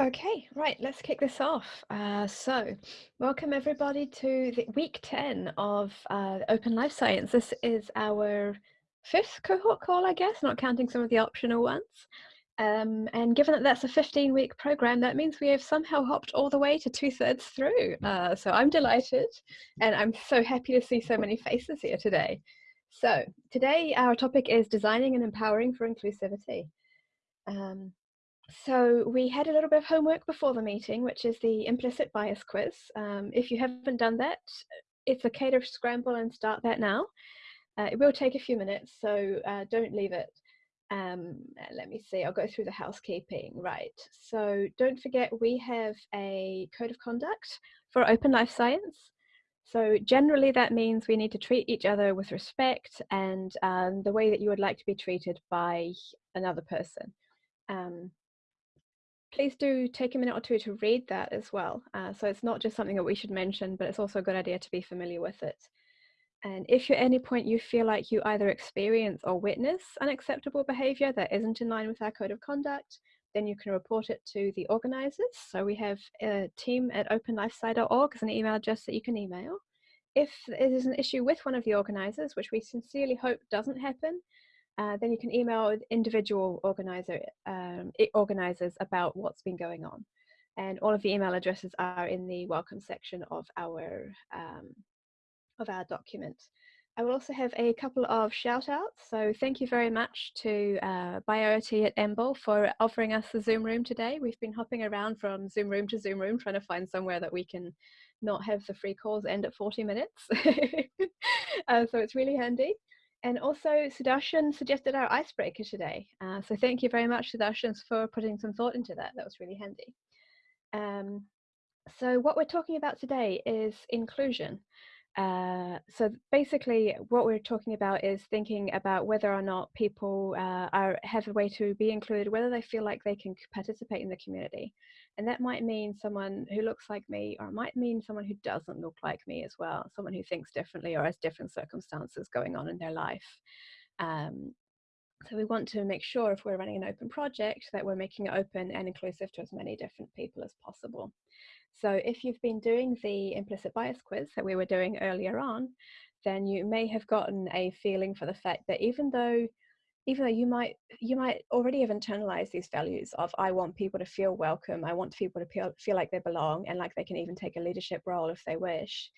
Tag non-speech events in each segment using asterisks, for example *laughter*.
Okay, right, let's kick this off. Uh, so, welcome everybody to the week 10 of uh, Open Life Science. This is our fifth cohort call, I guess, not counting some of the optional ones. Um, and given that that's a 15 week program, that means we have somehow hopped all the way to two thirds through. Uh, so, I'm delighted and I'm so happy to see so many faces here today. So, today our topic is designing and empowering for inclusivity. Um, so we had a little bit of homework before the meeting, which is the implicit bias quiz. Um, if you haven't done that, it's okay to scramble and start that now. Uh, it will take a few minutes, so uh, don't leave it. Um, let me see, I'll go through the housekeeping. Right, so don't forget we have a code of conduct for open life science. So generally that means we need to treat each other with respect and um, the way that you would like to be treated by another person. Um, please do take a minute or two to read that as well. Uh, so it's not just something that we should mention, but it's also a good idea to be familiar with it. And if at any point you feel like you either experience or witness unacceptable behavior that isn't in line with our code of conduct, then you can report it to the organizers. So we have a team at openlifesci.org as an email address that you can email. If it is an issue with one of the organizers, which we sincerely hope doesn't happen, uh, then you can email individual organizer, um, organizers about what's been going on. And all of the email addresses are in the welcome section of our, um, of our document. I will also have a couple of shout outs. So thank you very much to uh, Bio-IT at EMBL for offering us the Zoom room today. We've been hopping around from Zoom room to Zoom room, trying to find somewhere that we can not have the free calls end at 40 minutes. *laughs* uh, so it's really handy. And also, Sudarshan suggested our icebreaker today. Uh, so thank you very much, Sudarshan, for putting some thought into that. That was really handy. Um, so what we're talking about today is inclusion. Uh, so basically, what we're talking about is thinking about whether or not people uh, are have a way to be included, whether they feel like they can participate in the community, and that might mean someone who looks like me, or it might mean someone who doesn't look like me as well, someone who thinks differently or has different circumstances going on in their life. Um, so we want to make sure if we're running an open project that we're making it open and inclusive to as many different people as possible. So if you've been doing the implicit bias quiz that we were doing earlier on, then you may have gotten a feeling for the fact that even though even though you might you might already have internalized these values of I want people to feel welcome, I want people to feel, feel like they belong and like they can even take a leadership role if they wish.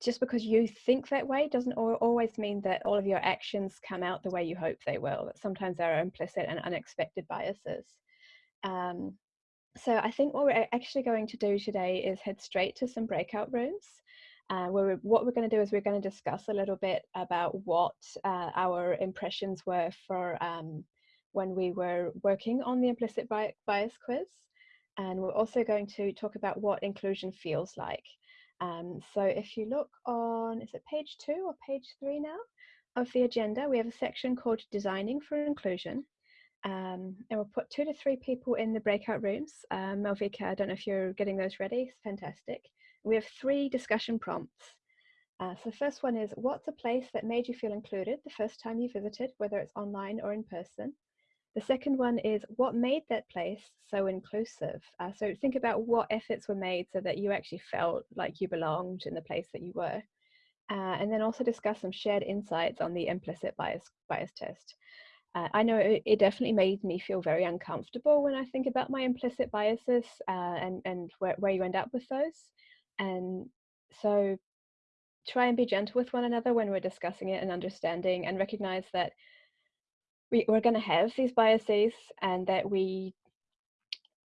Just because you think that way doesn't always mean that all of your actions come out the way you hope they will. That sometimes there are implicit and unexpected biases. Um, so I think what we're actually going to do today is head straight to some breakout rooms. Uh, where what we're going to do is we're going to discuss a little bit about what uh, our impressions were for um, when we were working on the implicit bias quiz. And we're also going to talk about what inclusion feels like. Um, so if you look on, is it page two or page three now of the agenda, we have a section called Designing for Inclusion. Um, and we'll put two to three people in the breakout rooms. Um, Malvika, I don't know if you're getting those ready. It's fantastic. We have three discussion prompts. Uh, so the first one is, what's a place that made you feel included the first time you visited, whether it's online or in person? The second one is, what made that place so inclusive? Uh, so think about what efforts were made so that you actually felt like you belonged in the place that you were. Uh, and then also discuss some shared insights on the implicit bias, bias test. Uh, I know it, it, definitely made me feel very uncomfortable when I think about my implicit biases uh, and, and where, where you end up with those. And so try and be gentle with one another when we're discussing it and understanding and recognize that we, we're going to have these biases and that we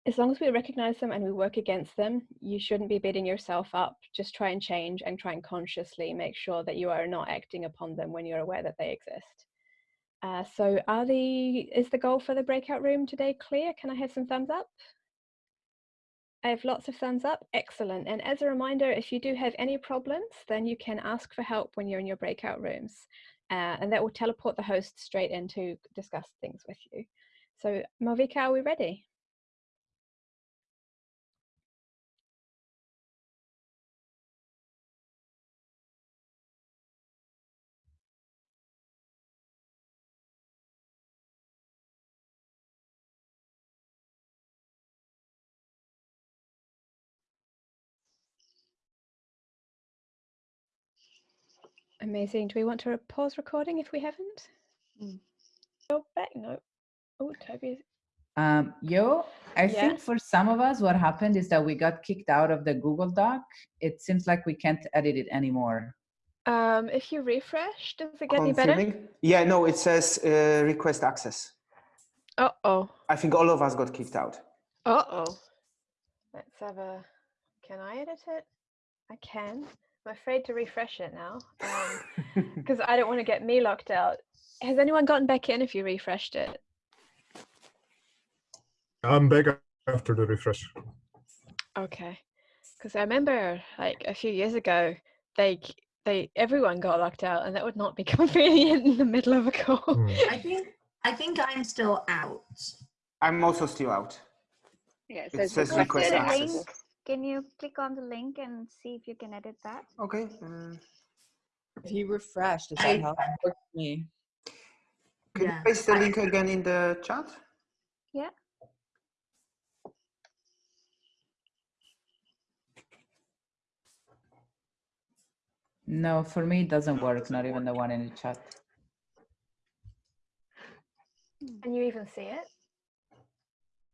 as long as we recognize them and we work against them, you shouldn't be beating yourself up. Just try and change and try and consciously make sure that you are not acting upon them when you're aware that they exist. Uh, so are the, is the goal for the breakout room today clear? Can I have some thumbs up? I have lots of thumbs up, excellent. And as a reminder, if you do have any problems, then you can ask for help when you're in your breakout rooms. Uh, and that will teleport the host straight in to discuss things with you. So Malvika, are we ready? Amazing. Do we want to pause recording if we haven't? Mm. Go back. No. Oh, Toby. Um, yo, I Yeah. think for some of us, what happened is that we got kicked out of the Google Doc. It seems like we can't edit it anymore. Um, if you refresh, does it get any better? Confirming? Yeah, no, it says uh, request access. Uh oh. I think all of us got kicked out. Uh oh. Let's have a. Can I edit it? I can. I'm afraid to refresh it now *laughs* because I don't want to get me locked out. Has anyone gotten back in if you refreshed it? I'm back after the refresh. Okay. Because I remember like a few years ago, they they everyone got locked out, and that would not be *laughs* convenient in the middle of a call. Hmm. I think I think I'm still out. I'm also still out. Yeah, it It says, says request access. Access. Can you click on the link and see if you can edit that? Okay. uh, If you refresh, does I- that help? Me. can Yeah, you paste the link again in the chat? Yeah. No, for me, it doesn't work, not even the one in the chat. Can you even see it?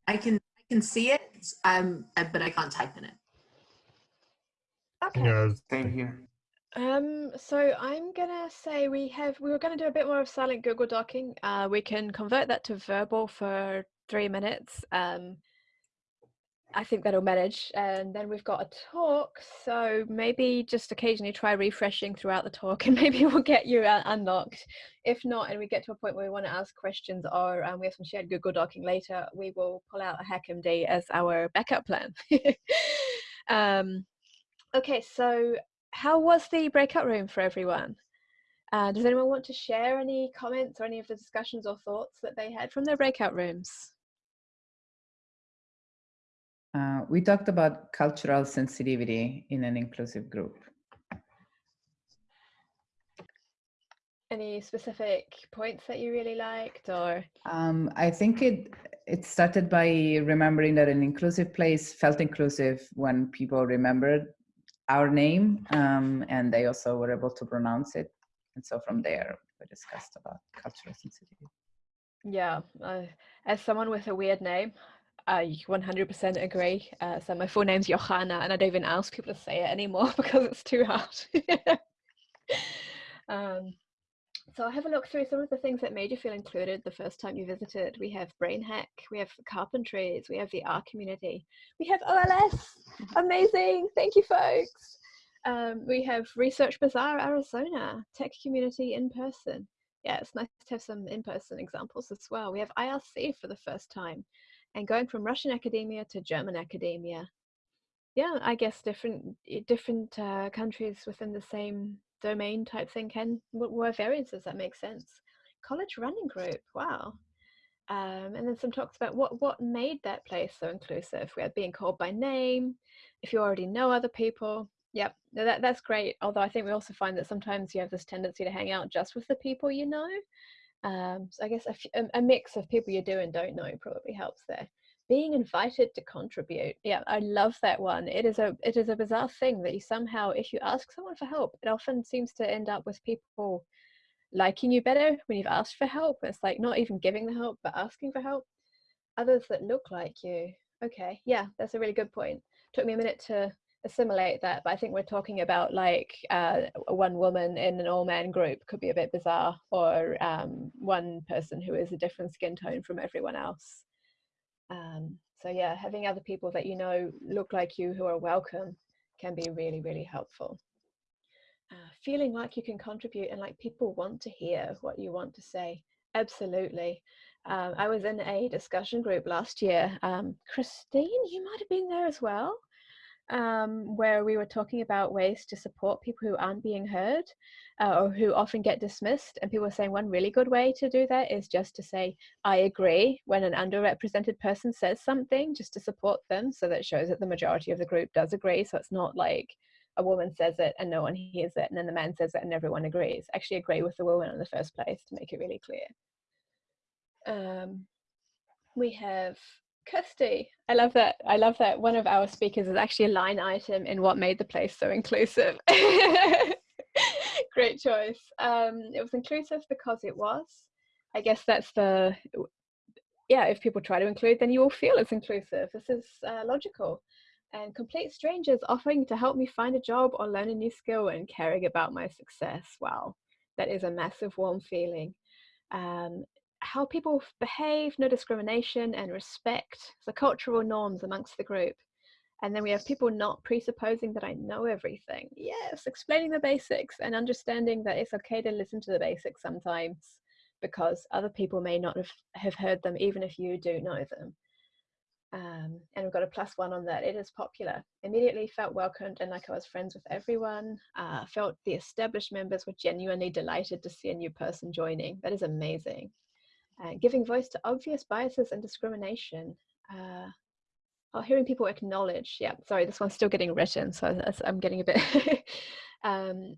I can I can see it, um, uh, but I can't type in it. Okay. Yeah, Same here. Um, so I'm gonna say we have we were gonna do a bit more of silent Google Docking. Uh, we can convert that to verbal for three minutes. Um, I think that'll manage. And then we've got a talk, so maybe just occasionally try refreshing throughout the talk, *laughs* and maybe we'll get you unlocked. If not, and we get to a point where we want to ask questions, or um, we have some shared Google Docking later, we will pull out a HackMD as our backup plan. *laughs* um, okay, so how was the breakout room for everyone? Uh, does anyone want to share any comments or any of the discussions or thoughts that they had from their breakout rooms? Uh, we talked about cultural sensitivity in an inclusive group. Any specific points that you really liked or? Um, I think it it started by remembering that an inclusive place felt inclusive when people remembered our name, um, and they also were able to pronounce it. And so from there, we discussed about cultural sensitivity. Yeah, uh, as someone with a weird name, I 100% agree. Uh, so my full name's Yochannah, and I don't even ask people to say it anymore *laughs* because it's too hard. *laughs* um, so I'll have a look through some of the things that made you feel included the first time you visited. We have Brain Hack, we have Carpentries, we have the R community, we have OLS. Amazing, thank you, folks. Um, we have Research Bazaar Arizona, Tech Community in person. Yeah, it's nice to have some in person examples as well. We have IRC for the first time and going from Russian academia to German academia. Yeah, I guess different different uh, countries within the same domain type thing can were variances that make sense. College running group, wow. Um, and then some talks about what what made that place so inclusive. We had being called by name. If you already know other people, yep, that that's great. Although I think we also find that sometimes you have this tendency to hang out just with the people you know. Um, so I guess a, a- a mix of people you do and don't know probably helps there. Being invited to contribute, yeah, I love that one. It is a it is a bizarre thing that you somehow, if you ask someone for help, it often seems to end up with people liking you better when you've asked for help. It's like not even giving the help, but asking for help. Others that look like you, okay, yeah, that's a really good point. Took me a minute to assimilate that, but I think we're talking about like uh, one woman in an all-man group could be a bit bizarre, or um, one person who is a different skin tone from everyone else. Um, so yeah, having other people that you know look like you who are welcome can be really, really helpful. Uh, feeling like you can contribute and like people want to hear what you want to say. Absolutely. Um, I was in a discussion group last year. Um, Christine, you might have been there as well um, where we were talking about ways to support people who aren't being heard uh, or who often get dismissed. And people were saying one really good way to do that is just to say, I agree when an underrepresented person says something, just to support them. So that shows that the majority of the group does agree. So it's not like a woman says it and no one hears it, and then the man says it and everyone agrees. Actually, agree with the woman in the first place to make it really clear. Um, we have Kirstie. I love that. I love that one of our speakers is actually a line item in what made the place so inclusive. *laughs* Great choice. Um, it was inclusive because it was. I guess that's the, yeah, if people try to include, then you will feel it's inclusive. This is uh, logical. And complete strangers offering to help me find a job or learn a new skill and caring about my success. Wow, that is a massive warm feeling. Um, how people behave, no discrimination and respect, the cultural norms amongst the group. And then we have people not presupposing that I know everything. Yes, explaining the basics and understanding that it's okay to listen to the basics sometimes because other people may not have, have heard them even if you do know them. Um, and we've got a plus one on that. It is popular. Immediately felt welcomed and like I was friends with everyone. Uh, felt the established members were genuinely delighted to see a new person joining. That is amazing. Uh, giving voice to obvious biases and discrimination. Uh, oh, hearing people acknowledge. Yeah, sorry, this one's still getting written, so I'm getting a bit. *laughs* um,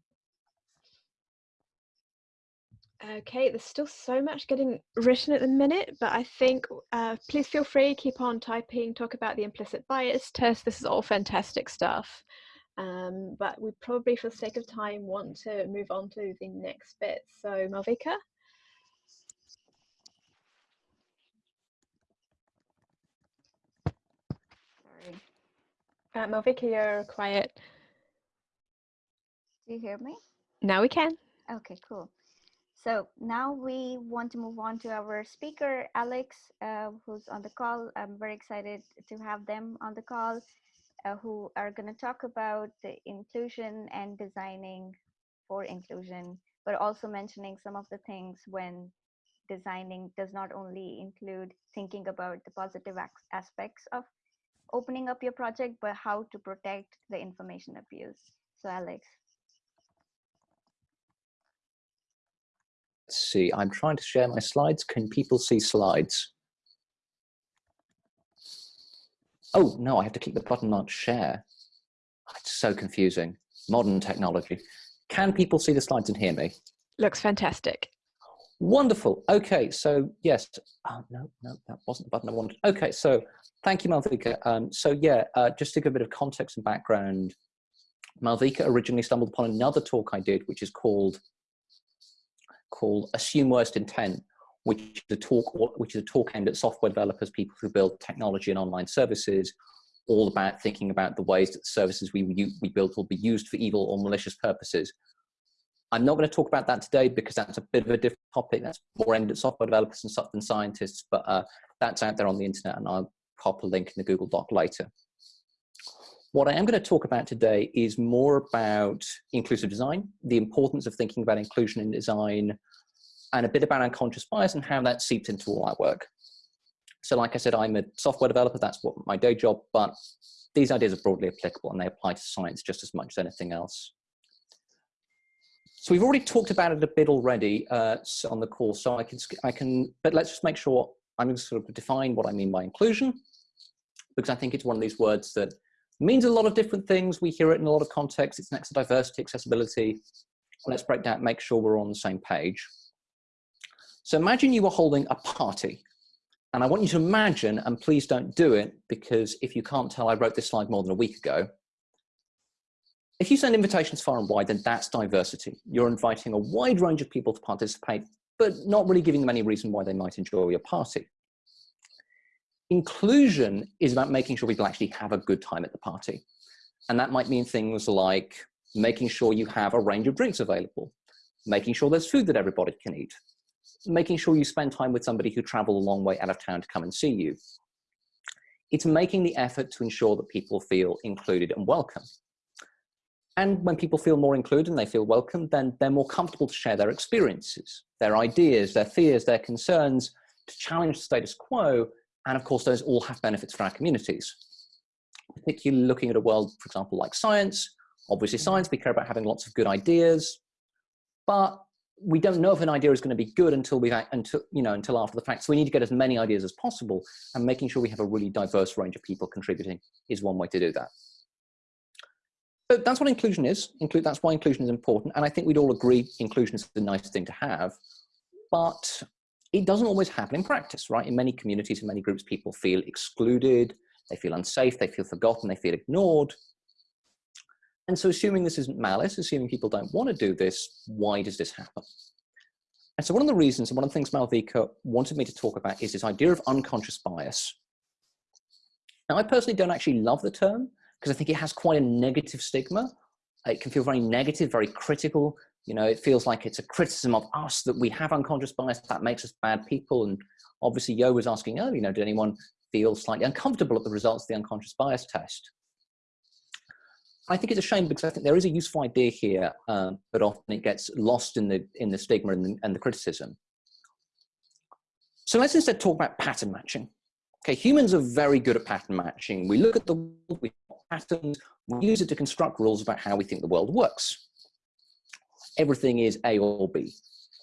Okay, there's still so much getting written at the minute, but I think uh, please feel free, keep on typing, talk about the implicit bias test. This is all fantastic stuff. Um, but we probably, for the sake of time, want to move on to the next bit. So Malvika. Sorry. Uh, Malvika, you're quiet. Do you hear me? Now we can. Okay, cool. So now we want to move on to our speaker, Alex, uh, who's on the call. I'm very excited to have them on the call, uh, who are going to talk about the inclusion and designing for inclusion, but also mentioning some of the things when designing does not only include thinking about the positive aspects of opening up your project, but how to protect the information abuse. So Alex. Let's see, I'm trying to share my slides. Can people see slides? Oh, no, I have to click the button on share. It's so confusing. Modern technology. Can people see the slides and hear me? Looks fantastic. Wonderful. Okay, so yes. Oh, no, no, that wasn't the button I wanted. Okay, so thank you, Malvika. Um, so yeah, uh, just to give a bit of context and background, Malvika originally stumbled upon another talk I did, which is called called Assume Worst Intent, which is a talk which is a talk aimed at software developers, people who build technology and online services, all about thinking about the ways that the services we, we build will be used for evil or malicious purposes. I'm not going to talk about that today because that's a bit of a different topic. That's more aimed at software developers and stuff than scientists, but uh, that's out there on the internet and I'll pop a link in the Google Doc later. What I am going to talk about today is more about inclusive design, the importance of thinking about inclusion in design, and a bit about unconscious bias and how that seeps into all our work. So like I said, I'm a software developer, that's what my day job, but these ideas are broadly applicable and they apply to science just as much as anything else. So we've already talked about it a bit already uh, on the call, so I can, I can, but let's just make sure I'm going to sort of define what I mean by inclusion, because I think it's one of these words that means a lot of different things. We hear it in a lot of contexts. It's next to diversity, accessibility. Let's break down, make sure we're on the same page. So imagine you were holding a party. And I want you to imagine, and please don't do it, because if you can't tell, I wrote this slide more than a week ago. If you send invitations far and wide, then that's diversity. You're inviting a wide range of people to participate, but not really giving them any reason why they might enjoy your party. Inclusion is about making sure people actually have a good time at the party. And that might mean things like making sure you have a range of drinks available, making sure there's food that everybody can eat, making sure you spend time with somebody who traveled a long way out of town to come and see you. It's making the effort to ensure that people feel included and welcome. And when people feel more included and they feel welcome, then they're more comfortable to share their experiences, their ideas, their fears, their concerns, to challenge the status quo and of course, those all have benefits for our communities. Particularly looking at a world, for example, like science. Obviously science, we care about having lots of good ideas, but we don't know if an idea is going to be good until we've until you know until after the fact. So we need to get as many ideas as possible, and making sure we have a really diverse range of people contributing is one way to do that. So that's what inclusion is. Include that's why inclusion is important, and I think we'd all agree inclusion is a nice thing to have. But it doesn't always happen in practice, right? In many communities, in many groups, people feel excluded, they feel unsafe, they feel forgotten, they feel ignored. And so assuming this isn't malice, assuming people don't want to do this, why does this happen? And so one of the reasons, and one of the things Malvika wanted me to talk about is this idea of unconscious bias. Now, I personally don't actually love the term because I think it has quite a negative stigma. It can feel very negative, very critical. You know, it feels like it's a criticism of us that we have unconscious bias that makes us bad people. And obviously, Yo was asking earlier, you know, did anyone feel slightly uncomfortable at the results of the unconscious bias test? I think it's a shame because I think there is a useful idea here, um, but often it gets lost in the in the stigma and the, and the criticism. So let's instead talk about pattern matching. Okay, humans are very good at pattern matching. We look at the world, we patterns, we use it to construct rules about how we think the world works. Everything is A or B.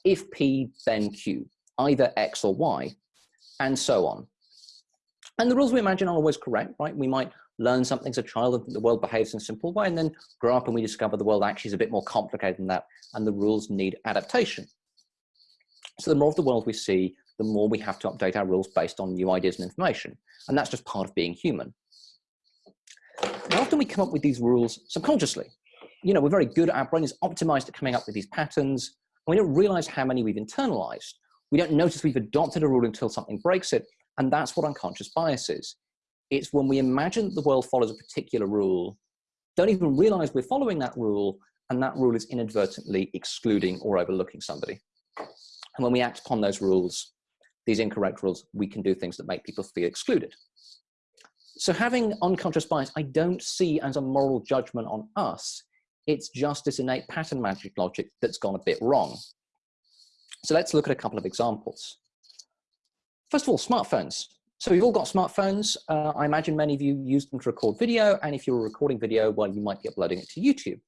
If P, then Q, either X or Y, and so on. And the rules we imagine are always correct, right? We might learn something as a child and the world behaves in a simple way and then grow up and we discover the world actually is a bit more complicated than that and the rules need adaptation. So the more of the world we see, the more we have to update our rules based on new ideas and information. And that's just part of being human. And often we come up with these rules subconsciously. You know, we're very good, our brain is optimized at coming up with these patterns, and we don't realize how many we've internalized. We don't notice we've adopted a rule until something breaks it, and that's what unconscious bias is. It's when we imagine that the world follows a particular rule, don't even realize we're following that rule, and that rule is inadvertently excluding or overlooking somebody. And when we act upon those rules, these incorrect rules, we can do things that make people feel excluded. So having unconscious bias, I don't see as a moral judgment on us. It's just this innate pattern magic logic that's gone a bit wrong. So let's look at a couple of examples. First of all, smartphones. So we've all got smartphones. Uh, I imagine many of you use them to record video. And if you're recording video, well, you might be uploading it to YouTube.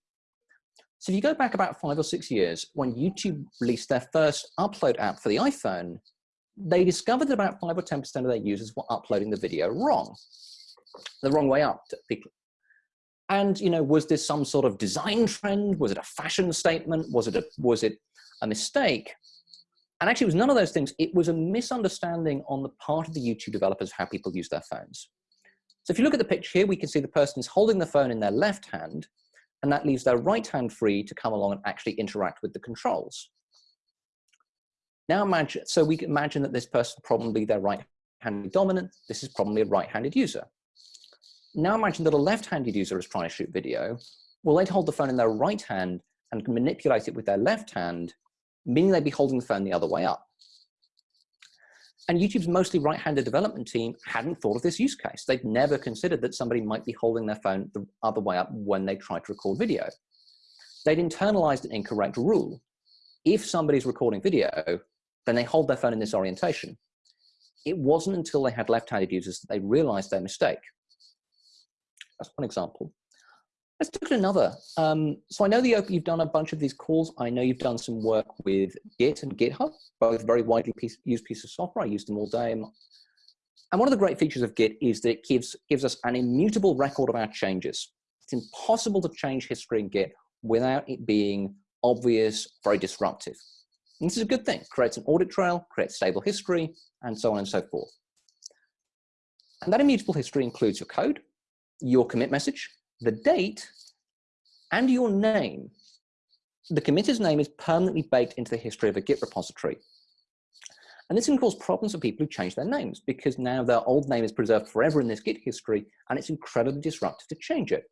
So if you go back about five or six years, when YouTube released their first upload app for the iPhone, they discovered that about five or 10% of their users were uploading the video wrong, the wrong way up. And, you know, was this some sort of design trend? Was it a fashion statement? Was it a, was it a mistake? And actually it was none of those things. It was a misunderstanding on the part of the YouTube developers how people use their phones. So if you look at the picture here, we can see the person is holding the phone in their left hand, and that leaves their right hand free to come along and actually interact with the controls. Now imagine, so we can imagine that this person probably their right-handed dominant, this is probably a right-handed user. Now imagine that a left-handed user is trying to shoot video. Well, they'd hold the phone in their right hand and manipulate it with their left hand, meaning they'd be holding the phone the other way up. And YouTube's mostly right-handed development team hadn't thought of this use case. They'd never considered that somebody might be holding their phone the other way up when they tried to record video. They'd internalized an incorrect rule. If somebody's recording video, then they hold their phone in this orientation. It wasn't until they had left-handed users that they realized their mistake. That's one example. Let's look at another. Um, so I know that you've done a bunch of these calls. I know you've done some work with Git and GitHub, both very widely piece, used pieces of software. I use them all day. And one of the great features of Git is that it gives, gives us an immutable record of our changes. It's impossible to change history in Git without it being obvious, very disruptive. And this is a good thing, creates an audit trail, creates stable history, and so on and so forth. And that immutable history includes your code, your commit message, the date, and your name. The committer's name is permanently baked into the history of a Git repository. And this can cause problems for people who change their names because now their old name is preserved forever in this Git history and it's incredibly disruptive to change it.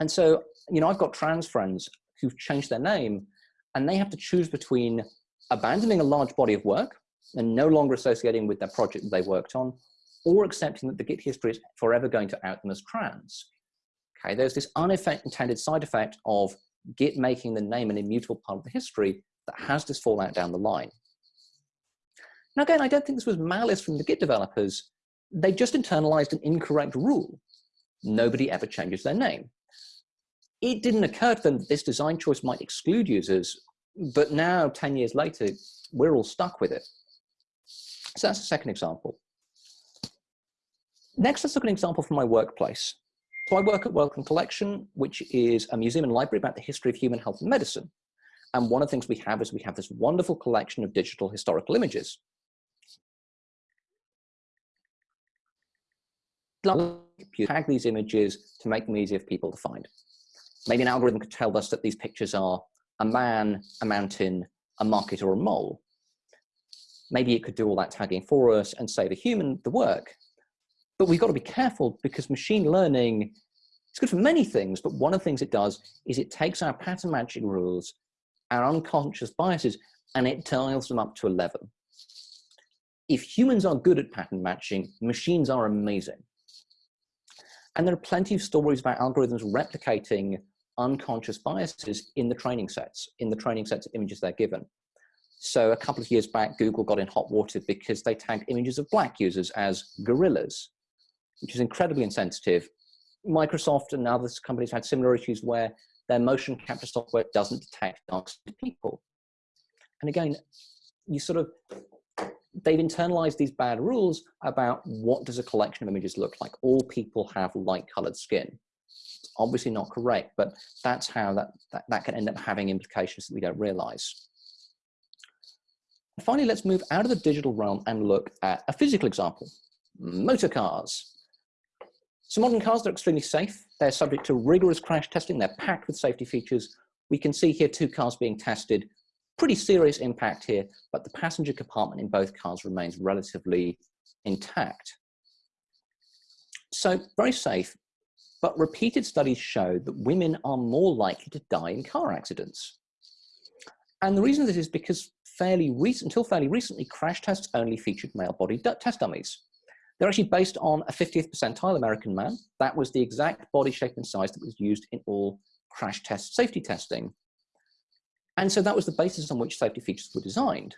And so, you know, I've got trans friends who've changed their name and they have to choose between abandoning a large body of work and no longer associating with their project they worked on, or accepting that the Git history is forever going to out them as trans. Okay, there's this unintended side effect of Git making the name an immutable part of the history that has this fallout down the line. Now again, I don't think this was malice from the Git developers. They just internalized an incorrect rule. Nobody ever changes their name it didn't occur to them that this design choice might exclude users, but now 10 years later, we're all stuck with it. So that's the second example. Next, let's look at an example from my workplace. So I work at Wellcome Collection, which is a museum and library about the history of human health and medicine. And one of the things we have is we have this wonderful collection of digital historical images. Tag these images to make them easier for people to find. Maybe an algorithm could tell us that these pictures are a man, a mountain, a market, or a mole. Maybe it could do all that tagging for us and save a human the work. But we've got to be careful because machine learning it's good for many things, but one of the things it does is it takes our pattern matching rules, our unconscious biases, and it dials them up to 11. If humans are good at pattern matching, machines are amazing. And there are plenty of stories about algorithms replicating unconscious biases in the training sets, in the training sets of images they're given. So a couple of years back, Google got in hot water because they tagged images of black users as gorillas, which is incredibly insensitive. Microsoft and other companies had similar issues where their motion capture software doesn't detect dark people. And again, you sort of, they've internalized these bad rules about what does a collection of images look like. All people have light colored skin It's obviously not correct, but that's how that, that, that can end up having implications that we don't realize. Finally, let's move out of the digital realm and look at a physical example, motor cars. So modern cars are extremely safe. They're subject to rigorous crash testing. They're packed with safety features. We can see here two cars being tested. Pretty serious impact here, but the passenger compartment in both cars remains relatively intact. So very safe, but repeated studies show that women are more likely to die in car accidents. And the reason this is because fairly recent, until fairly recently, crash tests only featured male body test dummies. They're actually based on a 50th percentile American man. That was the exact body shape and size that was used in all crash test safety testing. And so that was the basis on which safety features were designed.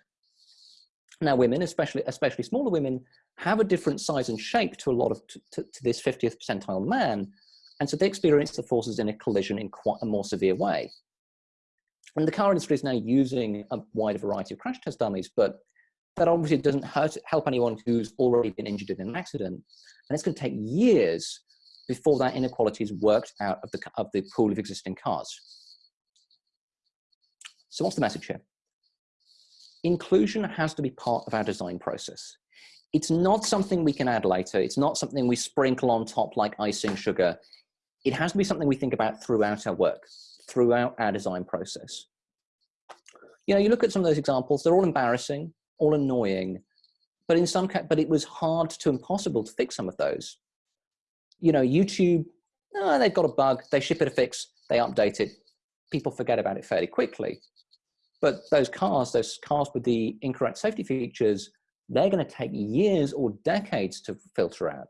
Now women, especially, especially smaller women, have a different size and shape to a lot of, to, to this 50th percentile man, and so they experience the forces in a collision in quite a more severe way. And the car industry is now using a wide variety of crash test dummies, but that obviously doesn't hurt, help anyone who's already been injured in an accident. And it's going to take years before that inequality is worked out of the, of the pool of existing cars. So what's the message here? Inclusion has to be part of our design process. It's not something we can add later. It's not something we sprinkle on top like icing sugar it has to be something we think about throughout our work, throughout our design process. You know, you look at some of those examples, they're all embarrassing, all annoying, but in some but it was hard to impossible to fix some of those. You know, YouTube, oh, they've got a bug, they ship it a fix, they update it, people forget about it fairly quickly. But those cars, those cars with the incorrect safety features, they're going to take years or decades to filter out.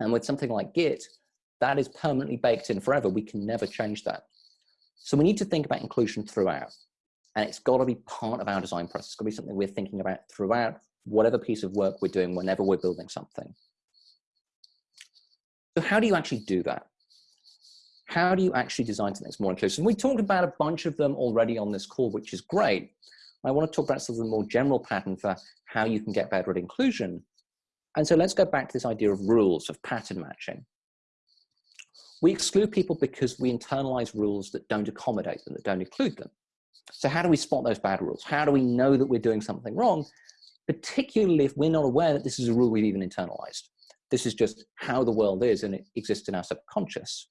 And with something like Git, that is permanently baked in forever. We can never change that. So we need to think about inclusion throughout. And it's got to be part of our design process. It's got to be something we're thinking about throughout whatever piece of work we're doing whenever we're building something. So how do you actually do that? How do you actually design something that's more inclusive? And we talked about a bunch of them already on this call, which is great. I want to talk about some of the more general pattern for how you can get better at inclusion. And so let's go back to this idea of rules, of pattern matching. We exclude people because we internalize rules that don't accommodate them, that don't include them. So how do we spot those bad rules? How do we know that we're doing something wrong? Particularly if we're not aware that this is a rule we've even internalized. This is just how the world is and it exists in our subconscious.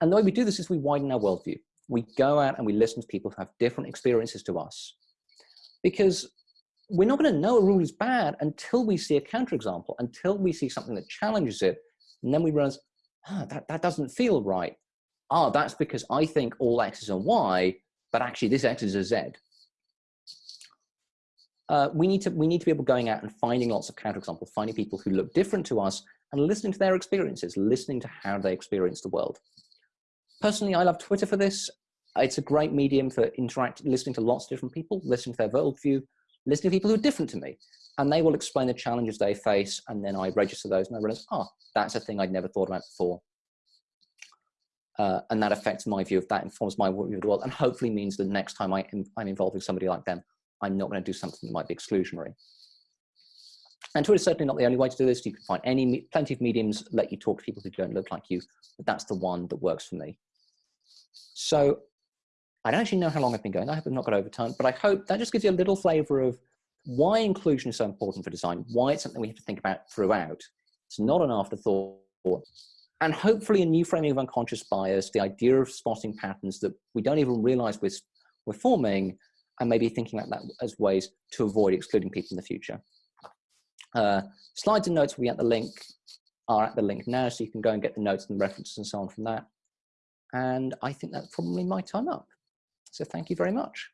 And the way we do this is we widen our worldview. We go out and we listen to people who have different experiences to us. Because we're not going to know a rule is bad until we see a counterexample, until we see something that challenges it. And then we realize, ah, that, that doesn't feel right. Ah, that's because I think all X's are Y, but actually this X is a Z. Uh, we need to we need to be able going out and finding lots of counterexamples, finding people who look different to us and listening to their experiences, listening to how they experience the world. Personally, I love Twitter for this. It's a great medium for interacting, listening to lots of different people, listening to their worldview, listening to people who are different to me and they will explain the challenges they face and then I register those and I realize, oh, that's a thing I'd never thought about before. Uh, and that affects my view of that, informs my view of the world, and hopefully means that next time I am, I'm involved with somebody like them, I'm not going to do something that might be exclusionary. And Twitter is certainly not the only way to do this. You can find any plenty of mediums let you talk to people who don't look like you, but that's the one that works for me. So I don't actually know how long I've been going. I hope I have not got over time, but I hope that just gives you a little flavor of why inclusion is so important for design, why it's something we have to think about throughout. It's not an afterthought. And hopefully a new framing of unconscious bias, the idea of spotting patterns that we don't even realize we're, we're forming, and maybe thinking about that as ways to avoid excluding people in the future. Uh, slides and notes will be at the link, are at the link now, so you can go and get the notes and references and so on from that. And I think that's probably my time up. So thank you very much.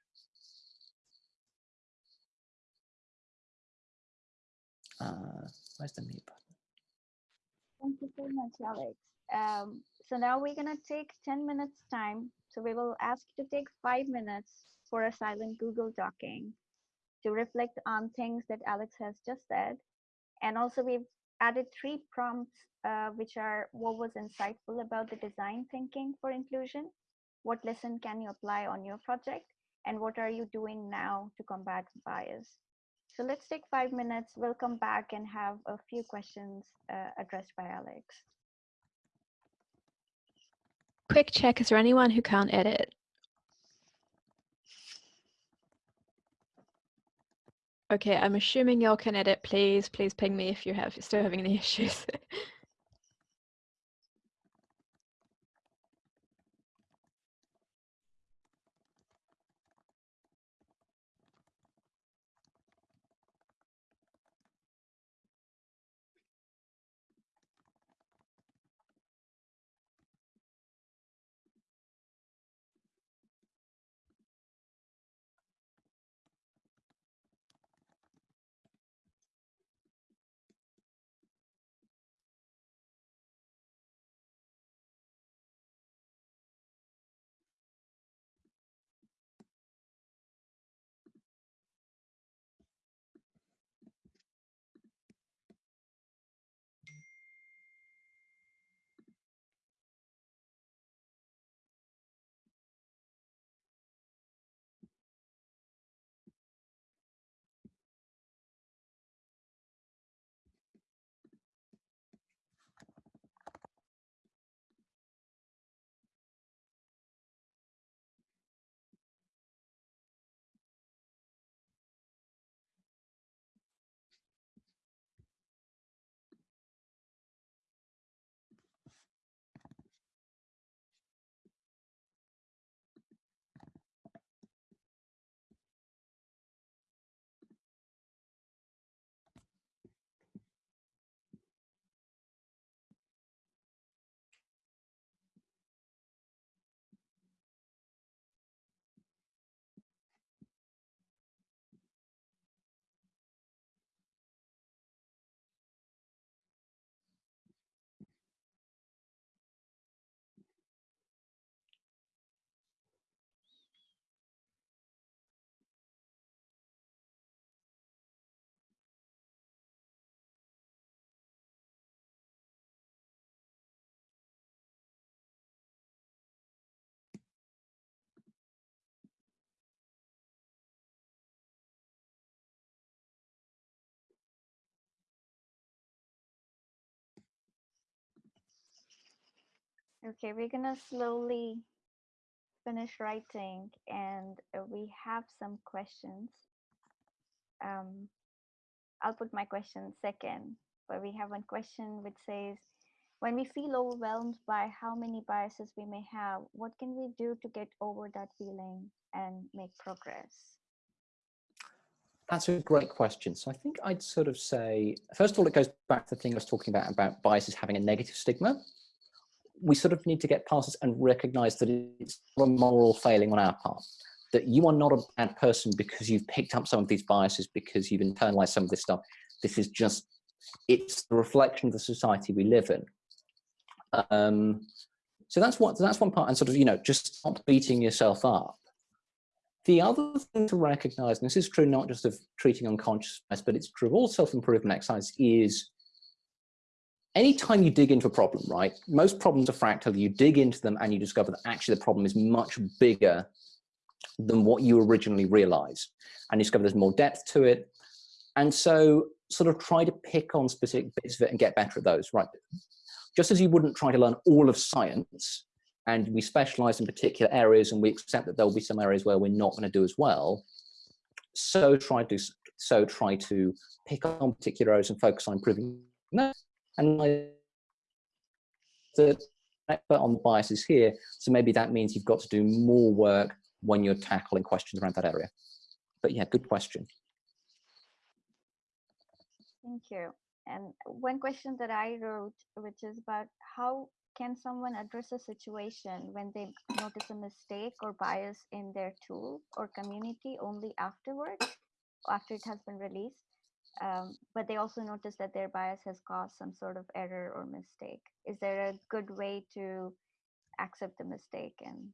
Uh, where's the mute button? Thank you so much, Alex. Um, so now we're gonna take 10 minutes time. So we will ask you to take five minutes for a silent Google Docking to reflect on things that Alex has just said. And also we've added three prompts, uh, which are what was insightful about the design thinking for inclusion, what lesson can you apply on your project, and what are you doing now to combat bias? So let's take five minutes. We'll come back and have a few questions uh, addressed by Alex. Quick check, is there anyone who can't edit? Okay, I'm assuming y'all can edit. Please, please ping me if you have still having any *laughs* issues. Okay, we're gonna slowly finish writing and uh, we have some questions. Um, I'll put my question second, but we have one question which says, when we feel overwhelmed by how many biases we may have, what can we do to get over that feeling and make progress? That's a great question. So I think I'd sort of say, first of all, it goes back to the thing I was talking about, about biases having a negative stigma we sort of need to get past this and recognize that it's a moral failing on our part that you are not a bad person because you've picked up some of these biases because you've internalized some of this stuff. This is just it's the reflection of the society we live in. Um, so that's what that's one part and sort of you know just stop beating yourself up. The other thing to recognize and this is true not just of treating unconsciousness but it's true of all self-improvement exercise is anytime you dig into a problem, right, most problems are fractal, you dig into them and you discover that actually the problem is much bigger than what you originally realize And you discover there's more depth to it. And so sort of try to pick on specific bits of it and get better at those, right? Just as you wouldn't try to learn all of science and we specialize in particular areas and we accept that there'll be some areas where we're not going to do as well. So try to so try to pick on particular areas and focus on improving that and that expert on biases here, so maybe that means you've got to do more work when you're tackling questions around that area. But yeah, good question. Thank you. And one question that I wrote, which is about how can someone address a situation when they notice a mistake or bias in their tool or community only afterwards, after it has been released? Um, but they also notice that their bias has caused some sort of error or mistake. Is there a good way to accept the mistake and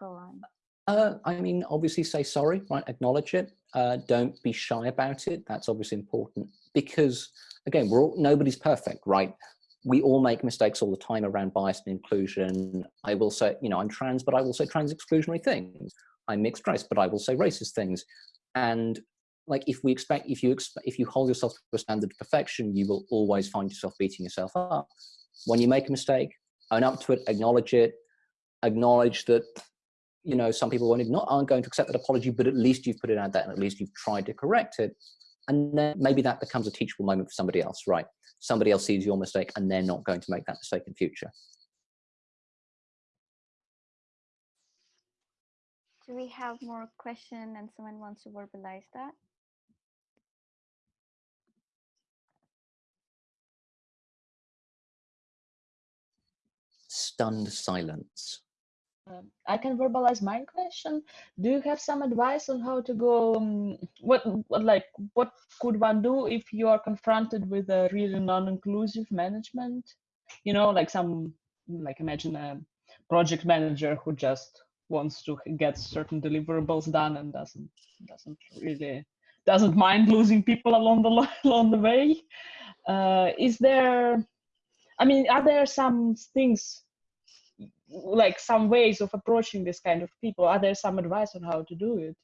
go on? Uh, I mean, obviously say sorry, right? Acknowledge it. Uh, don't be shy about it. That's obviously important because again, we're all, nobody's perfect, right? We all make mistakes all the time around bias and inclusion. I will say, you know, I'm trans, but I will say trans exclusionary things. I'm mixed race, but I will say racist things. And like, if we expect, if you expect, if you hold yourself to a standard of perfection, you will always find yourself beating yourself up. When you make a mistake, own up to it, acknowledge it, acknowledge that you know, some people won't not aren't going to accept that apology, but at least you've put it out there and at least you've tried to correct it. And then maybe that becomes a teachable moment for somebody else, right? Somebody else sees your mistake and they're not going to make that mistake in future. Do we have more question and someone wants to verbalize that? Stunned silence. Um, I can verbalize my question. Do you have some advice on how to go? Um, what, what, like, what could one do if you are confronted with a really non-inclusive management? You know, like some, like imagine a project manager who just wants to get certain deliverables done and doesn't doesn't really doesn't mind losing people along the *laughs* along the way. Uh, is there? I mean, are there some things like some ways of approaching this kind of people. Are there some advice on how to do it?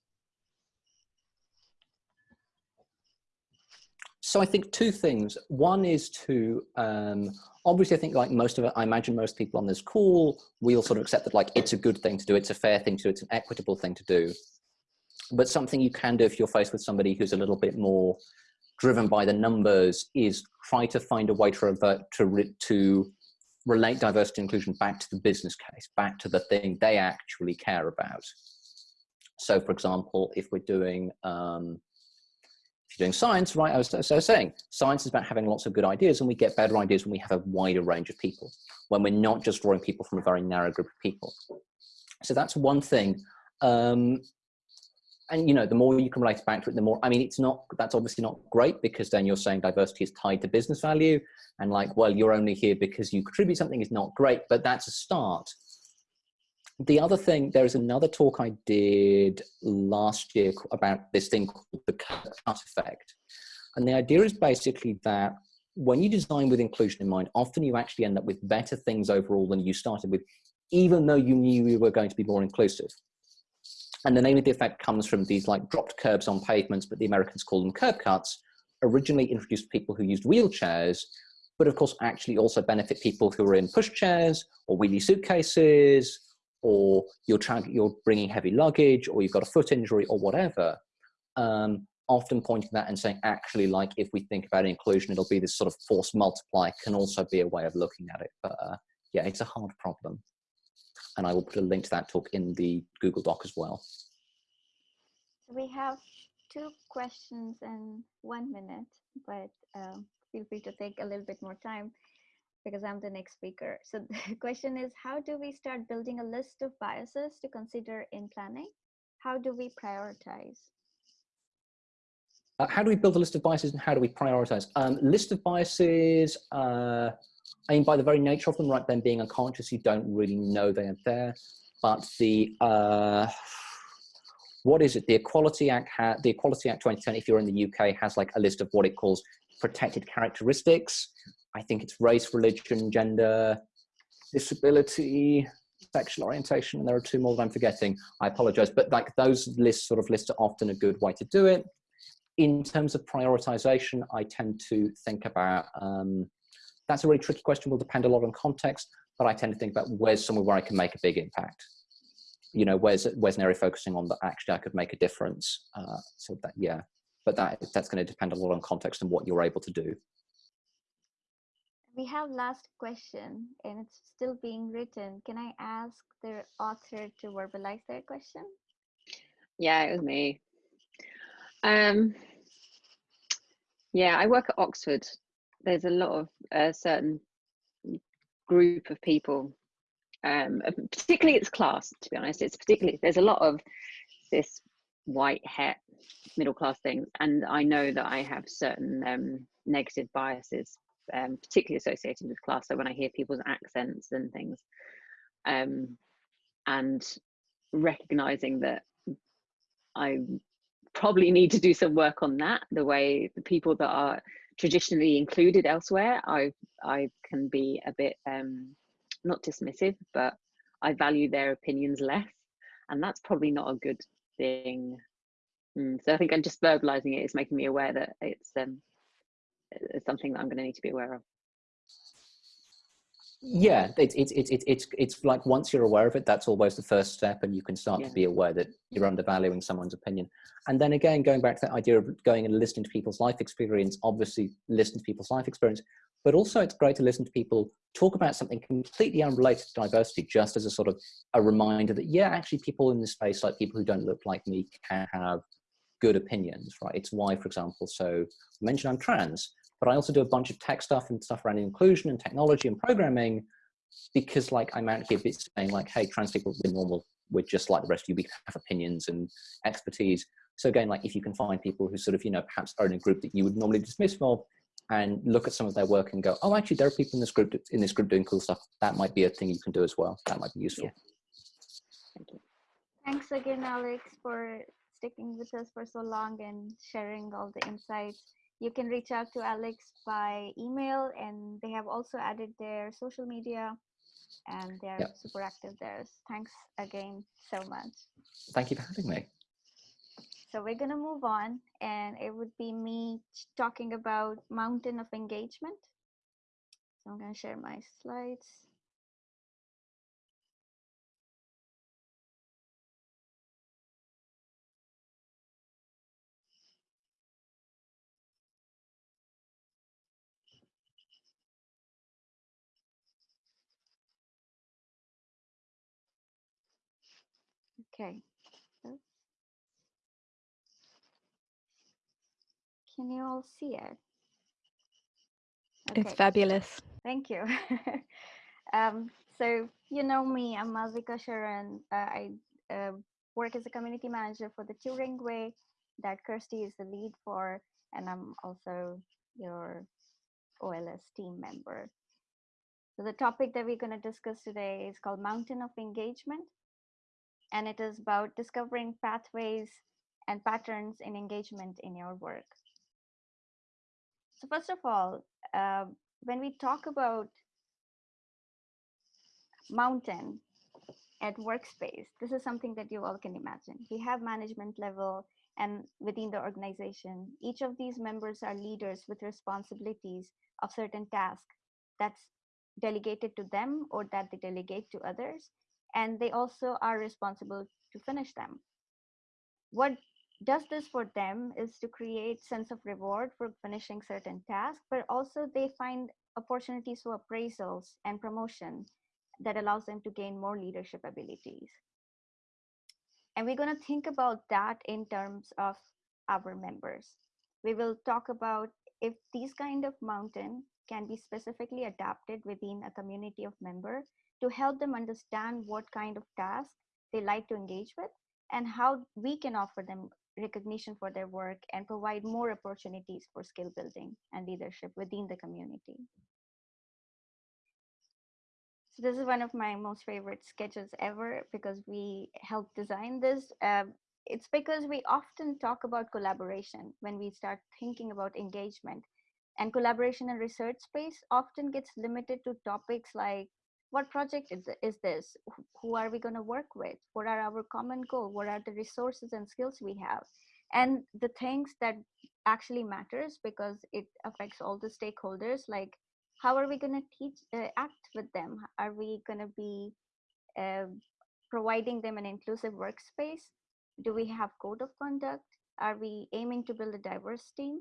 So i think two things. One is to um, obviously i think like most of it i imagine most people on this call we all sort of accept that like it's a good thing to do it's a fair thing to do it's an equitable thing to do. But something you can do if you're faced with somebody who's a little bit more driven by the numbers is try to find a way to revert to to relate diversity and inclusion back to the business case, back to the thing they actually care about. So for example, if we're doing, um, if you're doing science, right, I was, I was saying, science is about having lots of good ideas and we get better ideas when we have a wider range of people, when we're not just drawing people from a very narrow group of people. So that's one thing. Um, and you know, the more you can relate back to it, the more, I mean, it's not, that's obviously not great because then you're saying diversity is tied to business value and like, well, you're only here because you contribute something is not great, but that's a start. The other thing, there is another talk I did last year about this thing called the cut effect. And the idea is basically that when you design with inclusion in mind, often you actually end up with better things overall than you started with, even though you knew you were going to be more inclusive. And the name of the effect comes from these like dropped curbs on pavements, but the Americans call them curb cuts, originally introduced people who used wheelchairs, but of course actually also benefit people who are in pushchairs or wheelie suitcases, or you're, trying, you're bringing heavy luggage, or you've got a foot injury or whatever. Um, often pointing that and saying, actually, like if we think about inclusion, it'll be this sort of force multiply can also be a way of looking at it. But uh, yeah, it's a hard problem and I will put a link to that talk in the Google Doc as well. We have two questions in one minute, but um, feel free to take a little bit more time because I'm the next speaker. So *laughs* the question is, how do we start building a list of biases to consider in planning? How do we prioritize? Uh, how do we build a list of biases and how do we prioritize? Um, list of biases, uh, I mean, by the very nature of them, right, them being unconscious, you don't really know they are there. But the, uh, what is it? The Equality Act, the Equality Act 2010, if you're in the UK, has like a list of what it calls protected characteristics. I think it's race, religion, gender, disability, sexual orientation, and there are two more that I'm forgetting. I apologize, but like those lists sort of lists are often a good way to do it. In terms of prioritization, I tend to think about um, that's a really tricky question, will depend a lot on context, but I tend to think about where's somewhere where I can make a big impact. You know, where's, where's an area focusing on that actually I could make a difference. Uh, so that, yeah, but that, that's gonna depend a lot on context and what you're able to do. we have last question and it's still being written. Can I ask the author to verbalize their question? Yeah, it was me. Um, yeah, I work at Oxford. There's a lot of a certain group of people, um, particularly its class. To be honest, it's particularly there's a lot of this white hat middle class thing and I know that I have certain um, negative biases, um, particularly associated with class. So when I hear people's accents and things, um, and recognizing that I probably need to do some work on that. The way the people that are traditionally included elsewhere, I I can be a bit um, not dismissive, but I value their opinions less, and that's probably not a good thing. Mm, so I think I'm just verbalizing it is making me aware that it's um, it's something that I'm going to need to be aware of. Yeah, it's it's it's it's it's it's like once you're aware of it, that's always the first step, and you can start Yeah. to be aware that you're undervaluing someone's opinion. And then again, going back to that idea of going and listening to people's life experience, obviously listen to people's life experience, but also it's great to listen to people talk about something completely unrelated to diversity, just as a sort of a reminder that yeah, actually people in this space, like people who don't look like me, can have good opinions, right? It's why, for example, so I mentioned I'm trans, but I also do a bunch of tech stuff and stuff around inclusion and technology and programming because like I'm out here saying like, hey, trans people, we're normal. We're just like the rest of you. We can have opinions and expertise. So again, like if you can find people who sort of, you know, perhaps are in a group that you would normally dismiss from and look at some of their work and go, oh, actually there are people in this group, in this group doing cool stuff. That might be a thing you can do as well. That might be useful. Yeah. Thank you. Thanks again, Alex, for sticking with us for so long and sharing all the insights. You can reach out to Alex by email, and they have also added their social media, and they're Yep. super active there. Thanks again so much. Thank you for having me. So we're gonna move on, and it would be me talking about mountain of engagement. So I'm gonna share my slides. Okay. Can you all see it? It's fabulous. Thank you. *laughs* um, so you know me, I'm Malvika Sharan. Uh, I uh, work as a community manager for the Turing Way that Kirstie is the lead for, and I'm also your OLS team member. So the topic that we're going to discuss today is called Mountain of Engagement, and it is about discovering pathways and patterns in engagement in your work. So first of all, uh, when we talk about mountain at workspace, this is something that you all can imagine. We have management level and within the organization, each of these members are leaders with responsibilities of certain tasks that's delegated to them or that they delegate to others. And they also are responsible to finish them. What does this for them is to create sense of reward for finishing certain tasks, but also they find opportunities for appraisals and promotion that allows them to gain more leadership abilities. And we're going to think about that in terms of our members. We will talk about if these kind of mountain can be specifically adapted within a community of member to help them understand what kind of tasks they like to engage with and how we can offer them recognition for their work and provide more opportunities for skill building and leadership within the community. So this is one of my most favorite sketches ever because we helped design this. Um, it's because we often talk about collaboration when we start thinking about engagement. And collaboration in research space often gets limited to topics like what project is, is this? Who are we going to work with? What are our common goals? What are the resources and skills we have? And the things that actually matters because it affects all the stakeholders, like how are we going to teach, uh, act with them? Are we going to be uh, providing them an inclusive workspace? Do we have code of conduct? Are we aiming to build a diverse team?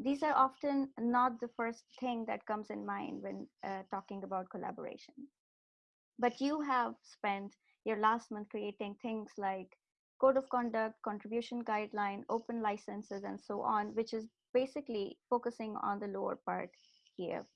these are often not the first thing that comes in mind when uh, talking about collaboration. But you have spent your last month creating things like code of conduct, contribution guideline, open licenses, and so on, which is basically focusing on the lower part here.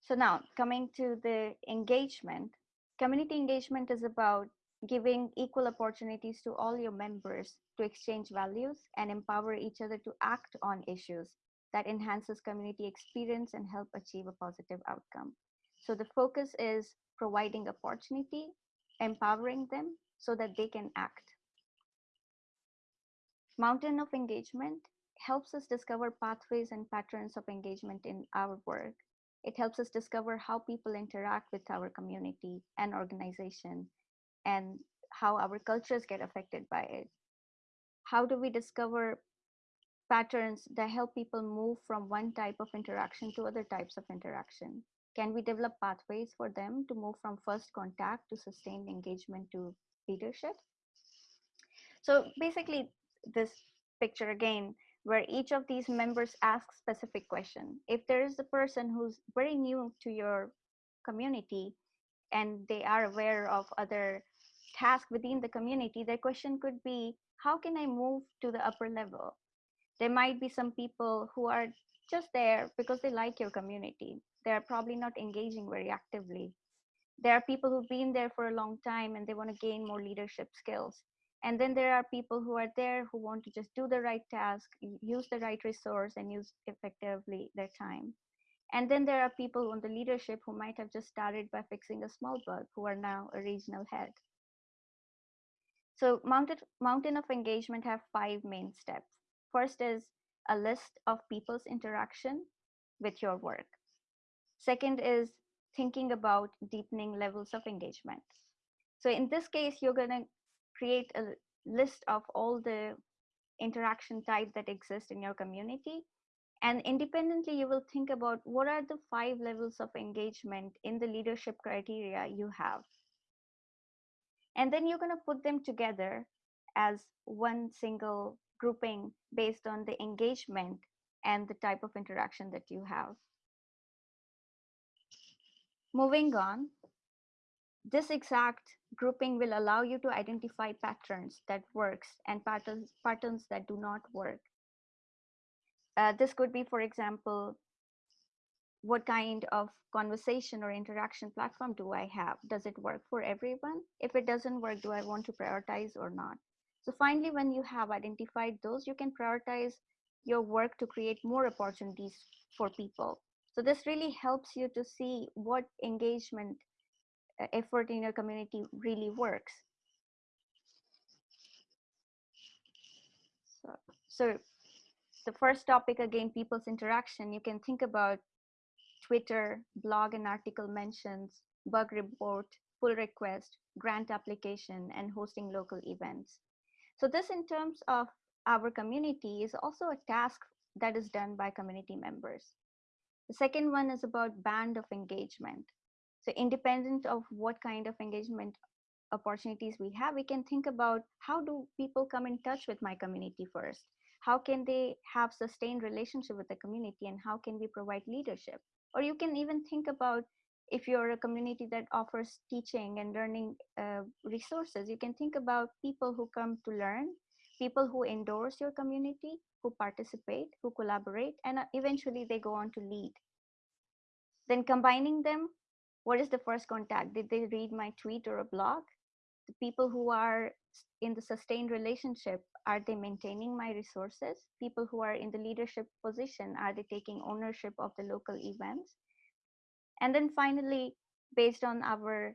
So now coming to the engagement, community engagement is about giving equal opportunities to all your members to exchange values and empower each other to act on issues that enhances community experience and help achieve a positive outcome. So the focus is providing opportunity, empowering them so that they can act. Mountain of engagement helps us discover pathways and patterns of engagement in our work. It helps us discover how people interact with our community and organization and how our cultures get affected by it. How do we discover patterns that help people move from one type of interaction to other types of interaction? Can we develop pathways for them to move from first contact to sustained engagement to leadership? So basically this picture again, where each of these members asks specific question. If there is a person who's very new to your community and they are aware of other tasks within the community, their question could be, how can I move to the upper level? There might be some people who are just there because they like your community. They're probably not engaging very actively. There are people who've been there for a long time and they want to gain more leadership skills. And then there are people who are there who want to just do the right task, use the right resource, and use effectively their time. And then there are people on the leadership who might have just started by fixing a small bug who are now a regional head. So mountain, mountain of engagement have five main steps. First is a list of people's interaction with your work. Second is thinking about deepening levels of engagement. So in this case, you're going to create a list of all the interaction types that exist in your community. And independently, you will think about what are the five levels of engagement in the leadership criteria you have. And then you're going to put them together as one single grouping based on the engagement and the type of interaction that you have. Moving on, this exact grouping will allow you to identify patterns that works and patterns, patterns that do not work. Uh, this could be, for example, what kind of conversation or interaction platform do I have? Does it work for everyone? If it doesn't work, do I want to prioritize or not? So finally, when you have identified those, you can prioritize your work to create more opportunities for people. So this really helps you to see what engagement uh, effort in your community really works. So, so the first topic again, people's interaction, you can think about Twitter, blog and article mentions, bug report, pull request, grant application, and hosting local events. So this in terms of our community is also a task that is done by community members. The second one is about band of engagement. So independent of what kind of engagement opportunities we have, we can think about how do people come in touch with my community first? How can they have sustained relationship with the community and how can we provide leadership? Or you can even think about if you're a community that offers teaching and learning uh, resources, you can think about people who come to learn, people who endorse your community, who participate, who collaborate, and uh, eventually they go on to lead. Then combining them, what is the first contact? Did they read my tweet or a blog? The people who are in the sustained relationship, are they maintaining my resources? People who are in the leadership position, are they taking ownership of the local events? And then finally, based on our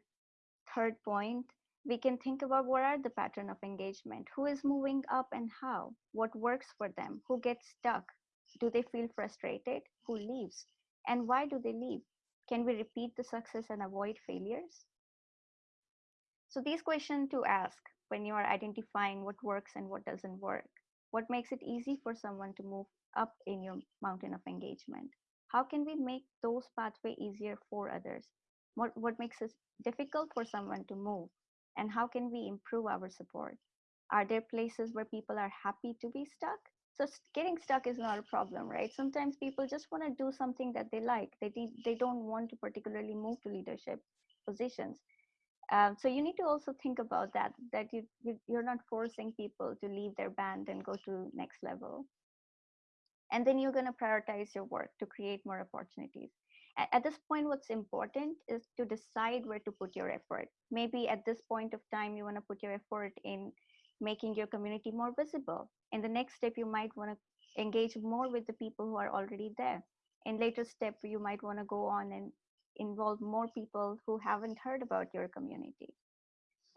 third point, we can think about what are the pattern of engagement? Who is moving up and how? What works for them? Who gets stuck? Do they feel frustrated? Who leaves? And why do they leave? Can we repeat the success and avoid failures? So these questions to ask when you are identifying what works and what doesn't work. What makes it easy for someone to move up in your mountain of engagement? How can we make those pathway easier for others? What, what makes it difficult for someone to move? And how can we improve our support? Are there places where people are happy to be stuck? So getting stuck is not a problem, right? Sometimes people just want to do something that they like. They de- they don't want to particularly move to leadership positions. Um, so you need to also think about that. That you, you you're not forcing people to leave their band and go to next level. And then you're going to prioritize your work to create more opportunities. At this point, what's important is to decide where to put your effort. Maybe at this point of time, you want to put your effort in making your community more visible. In the next step, you might want to engage more with the people who are already there. In later step, you might want to go on and involve more people who haven't heard about your community.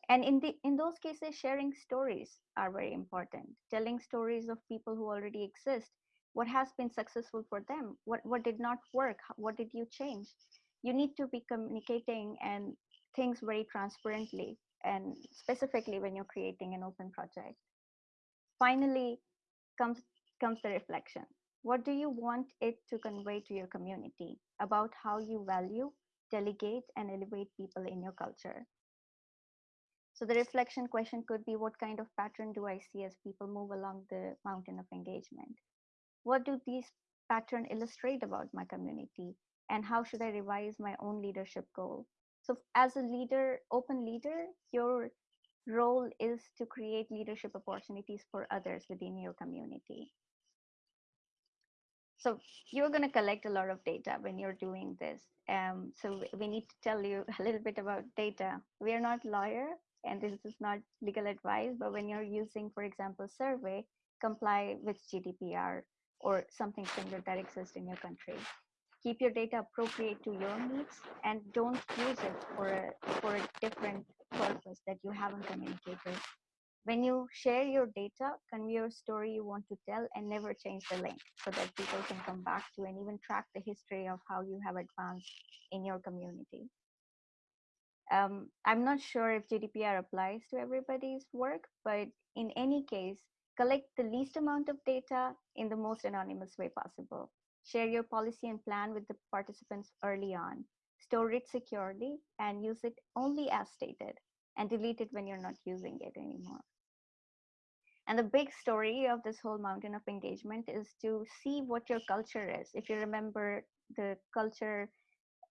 And in the in those cases, sharing stories are very important. Telling stories of people who already exist. What has been successful for them? What what did not work? What did you change? You need to be communicating and things very transparently and specifically when you're creating an open project. Finally, comes comes the reflection. What do you want it to convey to your community about how you value, delegate, and elevate people in your culture? So the reflection question could be what kind of pattern do I see as people move along the mountain of engagement? What do these pattern illustrate about my community? And how should I revise my own leadership goal? So as a leader, open leader, your role is to create leadership opportunities for others within your community. So you're going to collect a lot of data when you're doing this. Um, so we need to tell you a little bit about data. We are not lawyer, and this is not legal advice. But when you're using, for example, survey, comply with GDPR or something similar that exists in your country. Keep your data appropriate to your needs, and don't use it for a for a different purpose that you haven't communicated. When you share your data, convey your story you want to tell and never change the link so that people can come back to and even track the history of how you have advanced in your community. Um, I'm not sure if GDPR applies to everybody's work, but in any case, collect the least amount of data in the most anonymous way possible. Share your policy and plan with the participants early on. Store it securely and use it only as stated and delete it when you're not using it anymore. And the big story of this whole mountain of engagement is to see what your culture is. If you remember the culture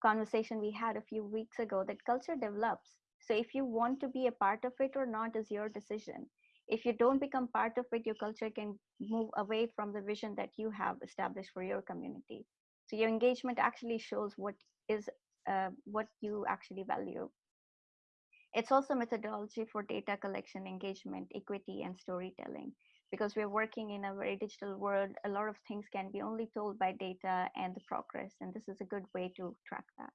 conversation we had a few weeks ago, that culture develops. So if you want to be a part of it or not is your decision. If you don't become part of it, your culture can move away from the vision that you have established for your community. So your engagement actually shows what is uh, what you actually value. It's also methodology for data collection, engagement, equity, and storytelling. Because we're working in a very digital world, a lot of things can be only told by data and the progress, and this is a good way to track that.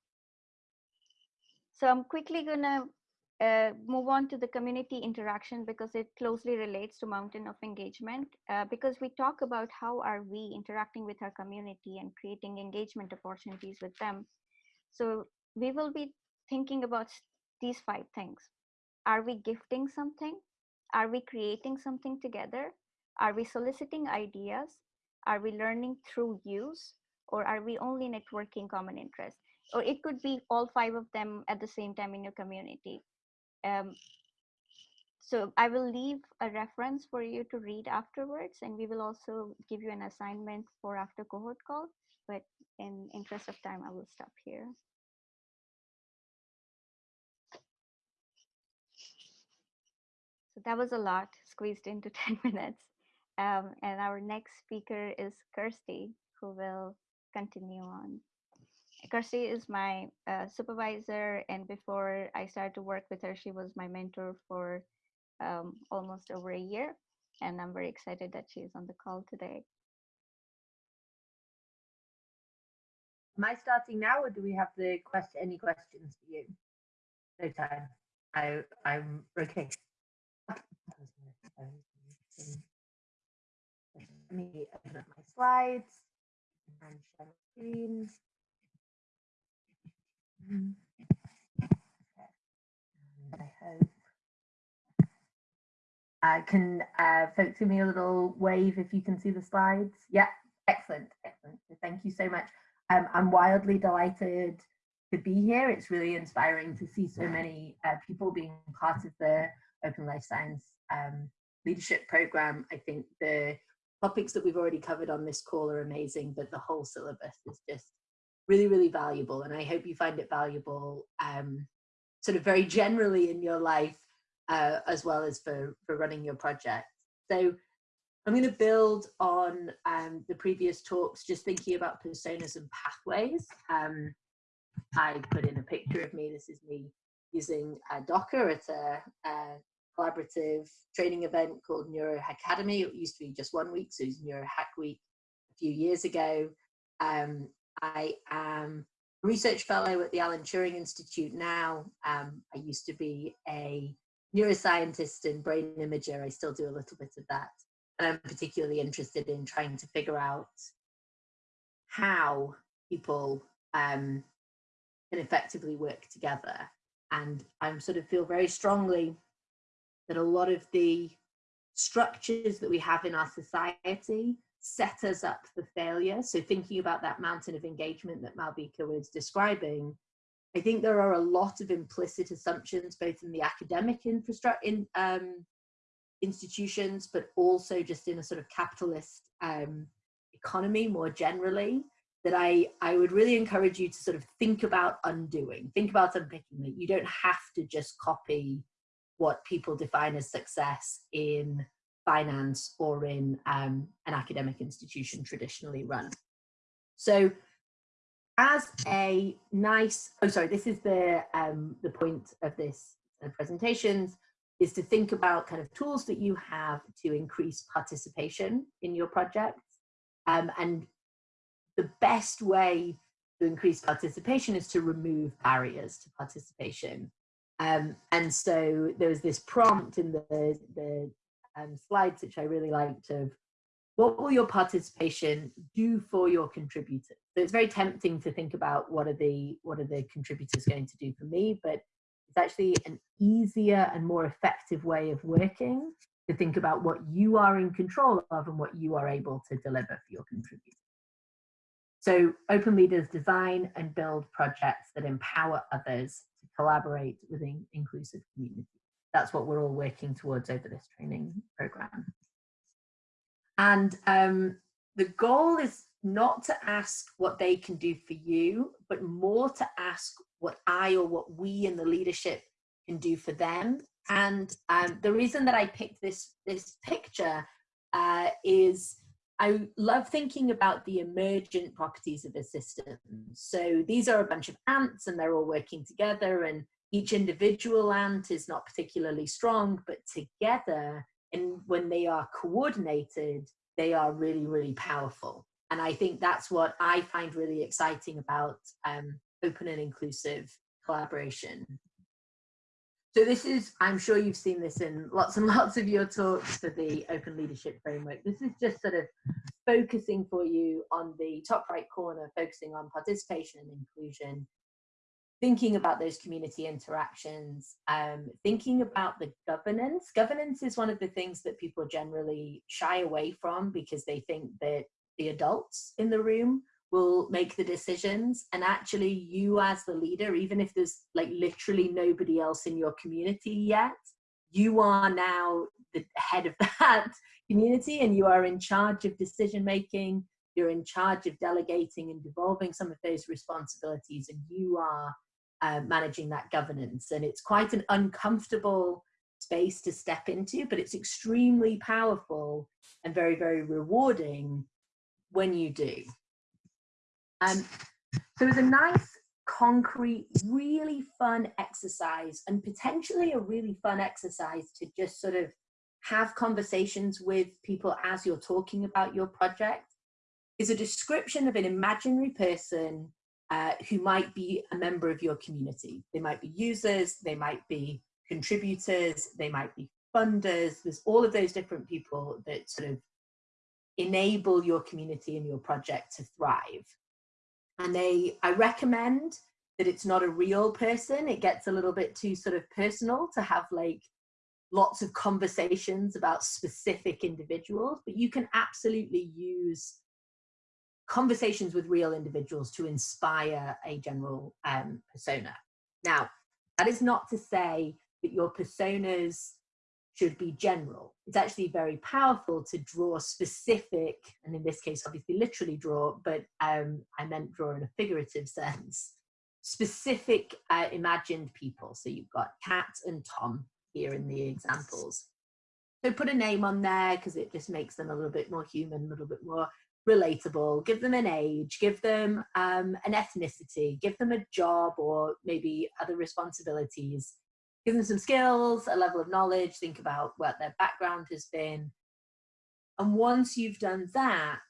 So I'm quickly gonna uh, move on to the community interaction because it closely relates to mountain of engagement. Uh, because we talk about how are we interacting with our community and creating engagement opportunities with them. So we will be thinking about these five things. Are we gifting something? Are we creating something together? Are we soliciting ideas? Are we learning through use? Or are we only networking common interests? Or it could be all five of them at the same time in your community. Um, so I will leave a reference for you to read afterwards, and we will also give you an assignment for after cohort call. But in interest of time, I will stop here. So that was a lot squeezed into *laughs* 10 minutes. Um, and our next speaker is Kirstie, who will continue on. Kirstie is my uh, supervisor, and before I started to work with her, she was my mentor for um, almost over a year. And I'm very excited that she's on the call today. Am I starting now, or do we have the question? Any questions for you? No time. I I'm okay. Let me open up my slides and share my screen. And I hope uh, can uh, folks give me a little wave if you can see the slides? Yeah, excellent, excellent. Thank you so much. Um, I'm wildly delighted to be here. It's really inspiring to see so many uh, people being part of the Open Life Science um, Leadership Program. I think the topics that we've already covered on this call are amazing, but the whole syllabus is just really, really valuable. And I hope you find it valuable um, sort of very generally in your life, uh, as well as for, for running your project. So I'm going to build on um, the previous talks, just thinking about personas and pathways. Um, I put in a picture of me. This is me using uh, Docker at a, a, collaborative training event called Neuro Academy. It used to be just one week, so it was Neuro Hack Week a few years ago. Um, I am a research fellow at the Alan Turing Institute now. Um, I used to be a neuroscientist and brain imager. I still do a little bit of that. And I'm particularly interested in trying to figure out how people um, can effectively work together. And I sort of feel very strongly that a lot of the structures that we have in our society set us up for failure. So thinking about that mountain of engagement that Malvika was describing, I think there are a lot of implicit assumptions, both in the academic infrastructure, in um, institutions, but also just in a sort of capitalist um, economy more generally, that I, I would really encourage you to sort of think about undoing, think about unpicking that you don't have to just copy what people define as success in finance or in um, an academic institution traditionally run. So as a nice, oh sorry, this is the, um, the point of this uh, presentations, is to think about kind of tools that you have to increase participation in your projects. Um, and the best way to increase participation is to remove barriers to participation. Um, and so there was this prompt in the, the um, slides, which I really liked of what will your participation do for your contributors? So it's very tempting to think about what are the what are the contributors going to do for me, but it's actually an easier and more effective way of working to think about what you are in control of and what you are able to deliver for your contributors. So open leaders design and build projects that empower others to collaborate within inclusive communities. That's what we're all working towards over this training program. And um, the goal is not to ask what they can do for you, but more to ask what I or what we in the leadership can do for them. And um, the reason that I picked this, this picture uh, is I love thinking about the emergent properties of a system. So these are a bunch of ants and they're all working together and each individual ant is not particularly strong, but together and when they are coordinated, they are really, really powerful. And I think that's what I find really exciting about um, open and inclusive collaboration. So this is, I'm sure you've seen this in lots and *laughs* lots of your talks for the Open Leadership Framework. This is just sort of focusing for you on the top right corner, focusing on participation and inclusion, thinking about those community interactions, um, thinking about the governance. Governance is one of the things that people generally shy away from because they think that the adults in the room will make the decisions and actually you as the leader even if there's like literally nobody else in your community yet you are now the head of *laughs* that community and you are in charge of decision making you're in charge of delegating and devolving some of those responsibilities and you are uh, managing that governance. And it's quite an uncomfortable space to step into but it's extremely powerful and very very rewarding when you do. Um, so it's a nice, concrete, really fun exercise and potentially a really fun exercise to just sort of have conversations with people as you're talking about your project is a description of an imaginary person uh, who might be a member of your community. They might be users, they might be contributors, they might be funders. There's all of those different people that sort of enable your community and your project to thrive and they i recommend that it's not a real person it gets a little bit too sort of personal to have like lots of conversations about specific individuals but you can absolutely use conversations with real individuals to inspire a general um, persona now that is not to say that your personas should be general. It's actually very powerful to draw specific, and in this case, obviously literally draw, but um, I meant draw in a figurative *laughs* sense, specific uh, imagined people. So you've got Kat and Tom here in the examples. So put a name on there because it just makes them a little bit more human, a little bit more relatable. Give them an age, give them um, an ethnicity, give them a job or maybe other responsibilities. Give them some skills, a level of knowledge, think about what their background has been. And once you've done that,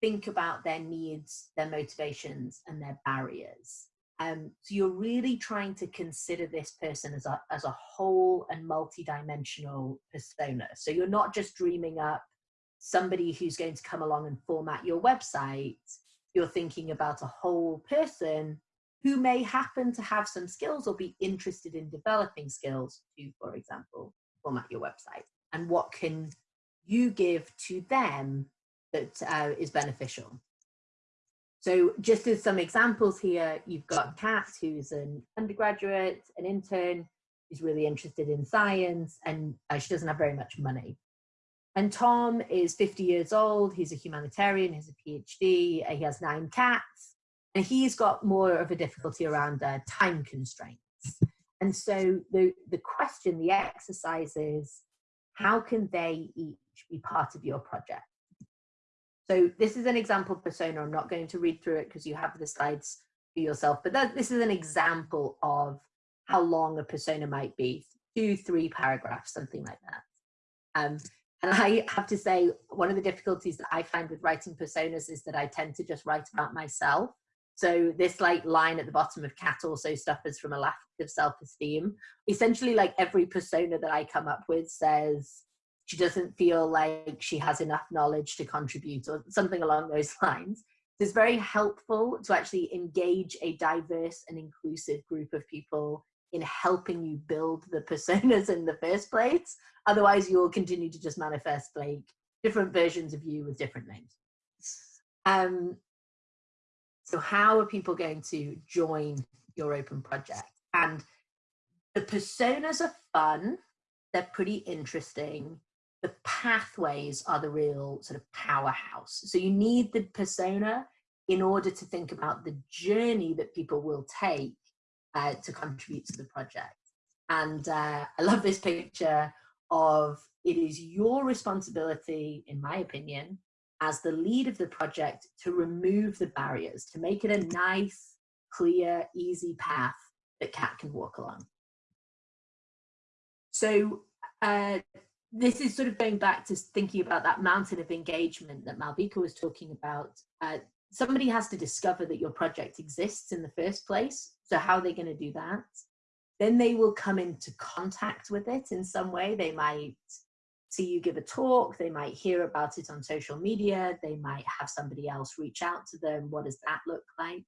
think about their needs, their motivations, and their barriers. Um, so you're really trying to consider this person as a, as a whole and multi-dimensional persona. So you're not just dreaming up somebody who's going to come along and format your website. You're thinking about a whole person who may happen to have some skills or be interested in developing skills to, for example, format your website. And what can you give to them that uh, is beneficial? So just as some examples here, you've got Kat, who's an undergraduate, an intern, who's really interested in science, and uh, she doesn't have very much money. And Tom is 50 years old, he's a humanitarian, he's a PhD, he has nine cats, and he's got more of a difficulty around uh, time constraints. And so the, the question, the exercise is, how can they each be part of your project? So this is an example persona. I'm not going to read through it because you have the slides for yourself, but that, this is an example of how long a persona might be, two, three paragraphs, something like that. Um, and I have to say, one of the difficulties that I find with writing personas is that I tend to just write about myself. So this like line at the bottom of Kat also suffers from a lack of self-esteem. Essentially like every persona that I come up with says, she doesn't feel like she has enough knowledge to contribute or something along those *laughs* lines. It's very helpful to actually engage a diverse and inclusive group of people in helping you build the personas *laughs* in the first place. Otherwise, you'll continue to just manifest like different versions of you with different names. Um, so how are people going to join your open project? And the personas are fun. They're pretty interesting the pathways are the real sort of powerhouse. So you need the persona in order to think about the journey that people will take uh, to contribute to the project. And uh, I love this picture of it is your responsibility, in my opinion, as the lead of the project to remove the barriers, to make it a nice, clear, easy path that Kat can walk along. So uh, this is sort of going back to thinking about that mountain of engagement that Malvika was talking about. Uh, somebody has to discover that your project exists in the first place. So how are they going to do that? Then they will come into contact with it in some way. They might see you give a talk. They might hear about it on social media. They might have somebody else reach out to them. What does that look like?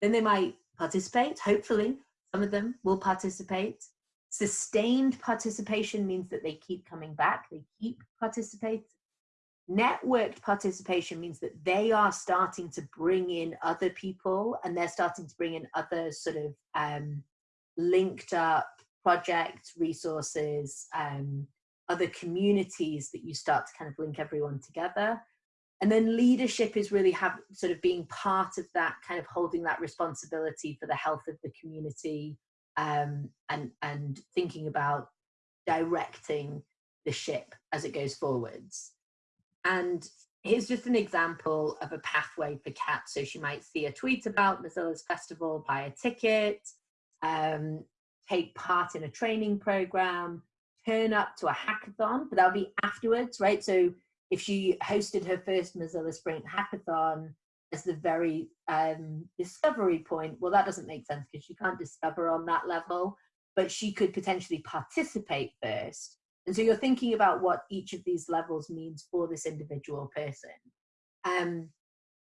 Then they might participate. Hopefully, some of them will participate. Sustained participation means that they keep coming back, they keep participating. Networked participation means that they are starting to bring in other people and they're starting to bring in other sort of um, linked up projects, resources, um, other communities that you start to kind of link everyone together. And then leadership is really have sort of being part of that kind of holding that responsibility for the health of the community, um, and, and thinking about directing the ship as it goes forwards. And here's just an example of a pathway for Kat. So she might see a tweet about Mozilla's festival, buy a ticket, um, take part in a training program, turn up to a hackathon, but that'll be afterwards, right? So if she hosted her first Mozilla Sprint hackathon, as the very um, discovery point, well, that doesn't make sense because she can't discover on that level, but she could potentially participate first. And so you're thinking about what each of these levels means for this individual person. Um,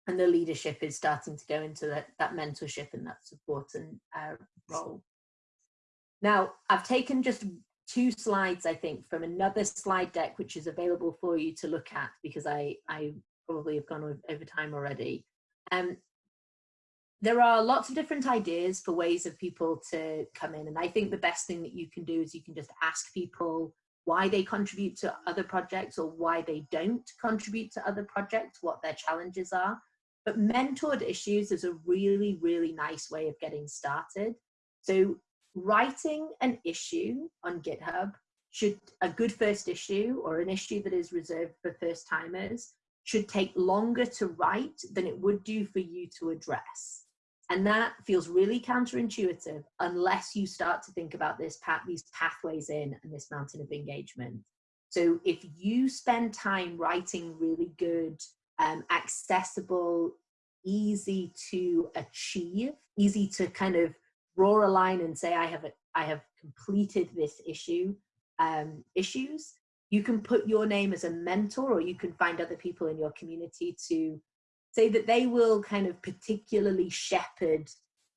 and the leadership is starting to go into that, that mentorship and that support and uh, role. Now, I've taken just two slides, I think, from another slide deck, which is available for you to look at because I, I probably have gone over time already. Um, there are lots of different ideas for ways of people to come in. And I think the best thing that you can do is you can just ask people why they contribute to other projects or why they don't contribute to other projects, what their challenges are. But mentored issues is a really, really nice way of getting started. So writing an issue on GitHub should, a good first issue or an issue that is reserved for first timers should take longer to write than it would do for you to address. And that feels really counterintuitive unless you start to think about this path, these pathways in and this mountain of engagement. So if you spend time writing really good, um, accessible, easy to achieve, easy to kind of draw a line and say, I have, a, I have completed this issue, um, issues, you can put your name as a mentor or you can find other people in your community to say that they will kind of particularly shepherd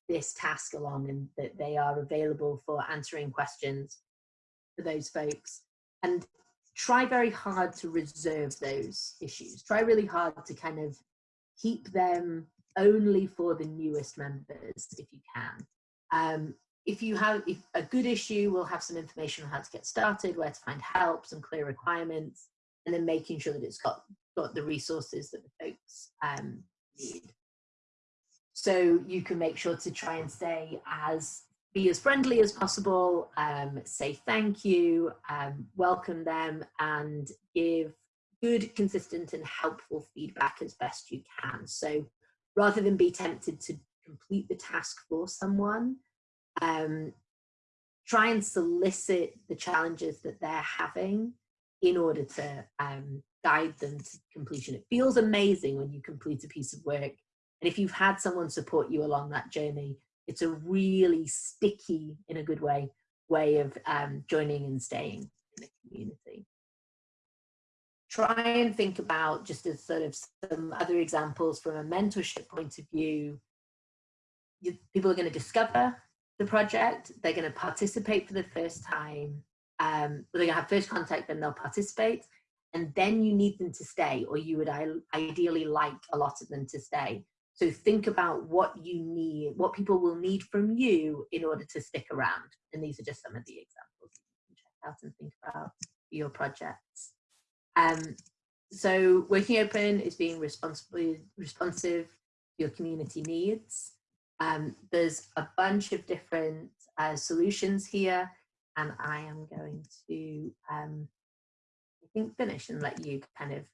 this task along and that they are available for answering questions for those folks. And try very hard to reserve those issues. Try really hard to kind of keep them only for the newest members if you can. Um, if you have if a good issue we'll have some information on how to get started where to find help some clear requirements and then making sure that it's got got the resources that the folks um, need. So you can make sure to try and stay as be as friendly as possible um, say thank you um, welcome them and give good consistent and helpful feedback as best you can. So rather than be tempted to complete the task for someone um, try and solicit the challenges that they're having in order to um, guide them to completion. It feels amazing when you complete a piece of work. And if you've had someone support you along that journey, it's a really sticky, in a good way, way of um, joining and staying in the community. Try and think about, just as sort of some other examples from a mentorship point of view, you, people are going to discover the project, they're going to participate for the first time, um, they're to have first contact, then they'll participate, and then you need them to stay, or you would ideally like a lot of them to stay. So think about what you need, what people will need from you in order to stick around. And these are just some of the examples you can check out and think about your projects. Um, so working open is being responsibly responsive to your community needs. Um, there's a bunch of different uh, solutions here, and I am going to, um, I think, finish and let you kind of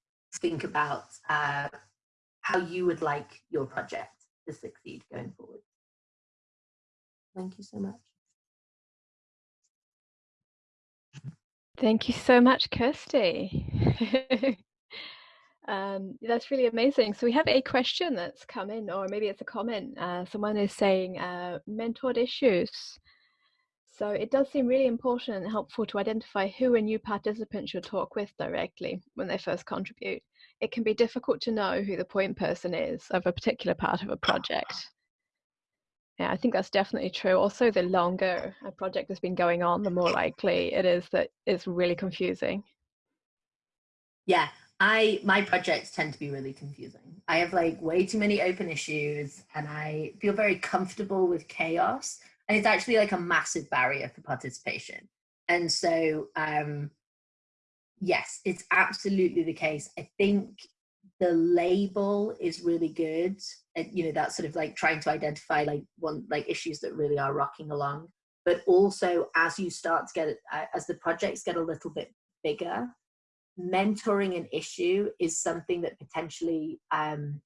think about uh, how you would like your project to succeed going forward. Thank you so much. Thank you so much, Kirstie. *laughs* Um, that's really amazing. So we have a question that's come in, or maybe it's a comment. Uh, someone is saying uh, mentored issues. So it does seem really important and helpful to identify who a new participant should talk with directly when they first contribute. It can be difficult to know who the point person is of a particular part of a project. Yeah, I think that's definitely true. Also, the longer a project has been going on, the more likely it is that it's really confusing. Yeah, I my projects tend to be really confusing. I have like way too many open issues and I feel very comfortable with chaos and it's actually like a massive barrier for participation. And so um yes, it's absolutely the case. I think the label is really good. And, you know, that's sort of like trying to identify like one like issues that really are rocking along. But also as you start to get uh, as the projects get a little bit bigger, mentoring an issue is something that potentially um,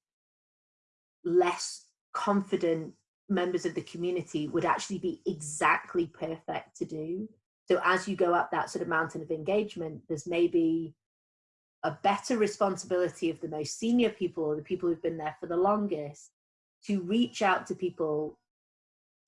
less confident members of the community would actually be exactly perfect to do. So as you go up that sort of mountain of engagement, there's maybe a better responsibility of the most senior people or the people who've been there for the longest to reach out to people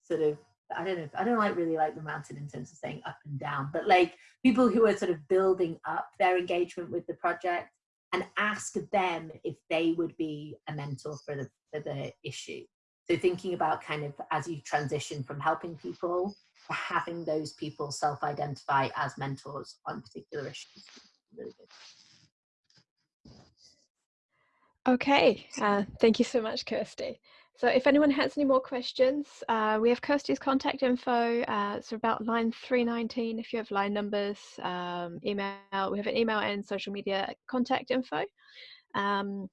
sort of I don't know, I don't like really like the mountain in terms of saying up and down, but like people who are sort of building up their engagement with the project and ask them if they would be a mentor for the, for the issue. So thinking about kind of as you transition from helping people to having those people self-identify as mentors on particular issues. Really. Okay, uh, thank you so much, Kirstie. So if anyone has any more questions, uh, we have Kirstie's contact info. Uh, it's about line 319 if you have line numbers, um, email. We have an email and social media contact info. Um,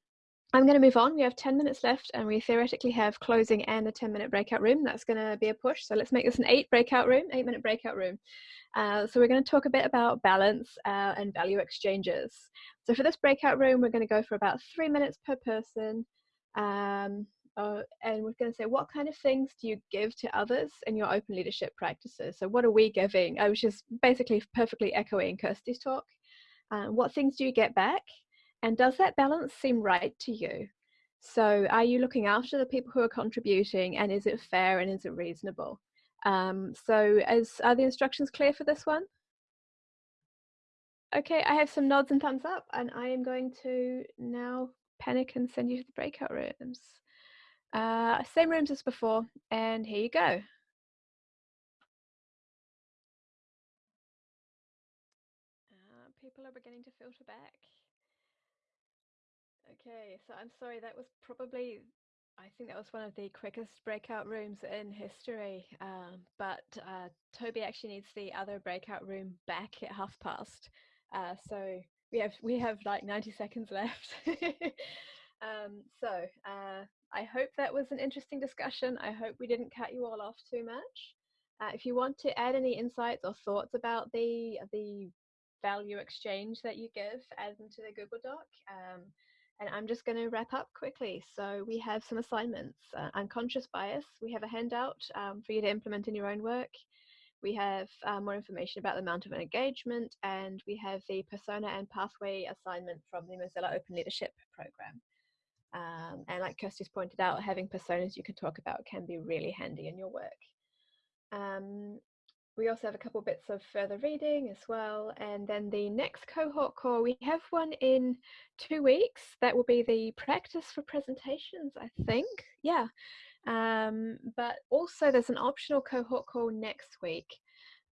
I'm going to move on. We have 10 minutes left and we theoretically have closing and a 10 minute breakout room. That's going to be a push. So let's make this an eight breakout room, eight minute breakout room. Uh, so we're going to talk a bit about balance uh, and value exchanges. So for this breakout room, we're going to go for about three minutes per person. Um, uh, and we're going to say what kind of things do you give to others in your open leadership practices so what are we giving i was just basically perfectly echoing kirstie's talk uh, what things do you get back and does that balance seem right to you so are you looking after the people who are contributing and is it fair and is it reasonable um, so are the instructions clear for this one okay i have some nods and thumbs up and i am going to now panic and send you to the breakout rooms uh, same rooms as before, and here you go. Uh, people are beginning to filter back. Okay, so I'm sorry, that was probably, I think that was one of the quickest breakout rooms in history, um, but uh, Toby actually needs the other breakout room back at half past. Uh, so we have we have like 90 seconds left. *laughs* um, so uh, I hope that was an interesting discussion. I hope we didn't cut you all off too much. Uh, if you want to add any insights or thoughts about the the value exchange that you give, add them to the Google Doc. Um, and I'm just going to wrap up quickly. So we have some assignments. Uh, unconscious bias. We have a handout um, for you to implement in your own work. We have uh, more information about the amount of an engagement, and we have the persona and pathway assignment from the Mozilla Open Leadership Program. Um, and like Kirstie's pointed out, having personas you can talk about can be really handy in your work. Um, we also have a couple bits of further reading as well. And then the next cohort call, we have one in two weeks. That will be the practice for presentations, I think. Yeah. Um, but also there's an optional cohort call next week.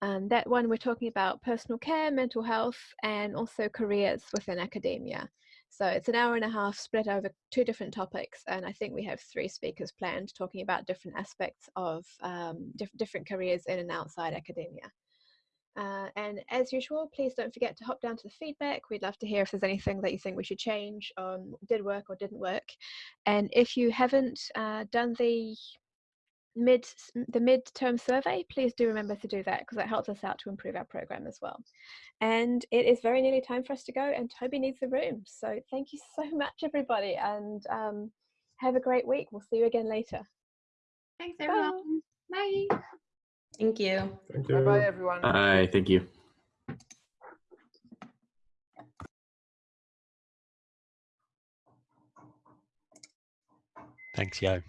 Um, that one we're talking about personal care, mental health, and also careers within academia. So it's an hour and a half split over two different topics, and I think we have three speakers planned talking about different aspects of um, diff different careers in and outside academia. Uh, and as usual, please don't forget to hop down to the feedback. We'd love to hear if there's anything that you think we should change, um, did work or didn't work. And if you haven't uh, done the mid the mid-term survey, please do remember to do that because that helps us out to improve our program as well. And it is very nearly time for us to go and Toby needs the room. So thank you so *laughs* much everybody and um, have a great week. We'll see you again later. Thanks everyone. Bye. Bye. Thank you. Thank you. Bye bye, everyone. Bye. Thank you. Thanks, Yo.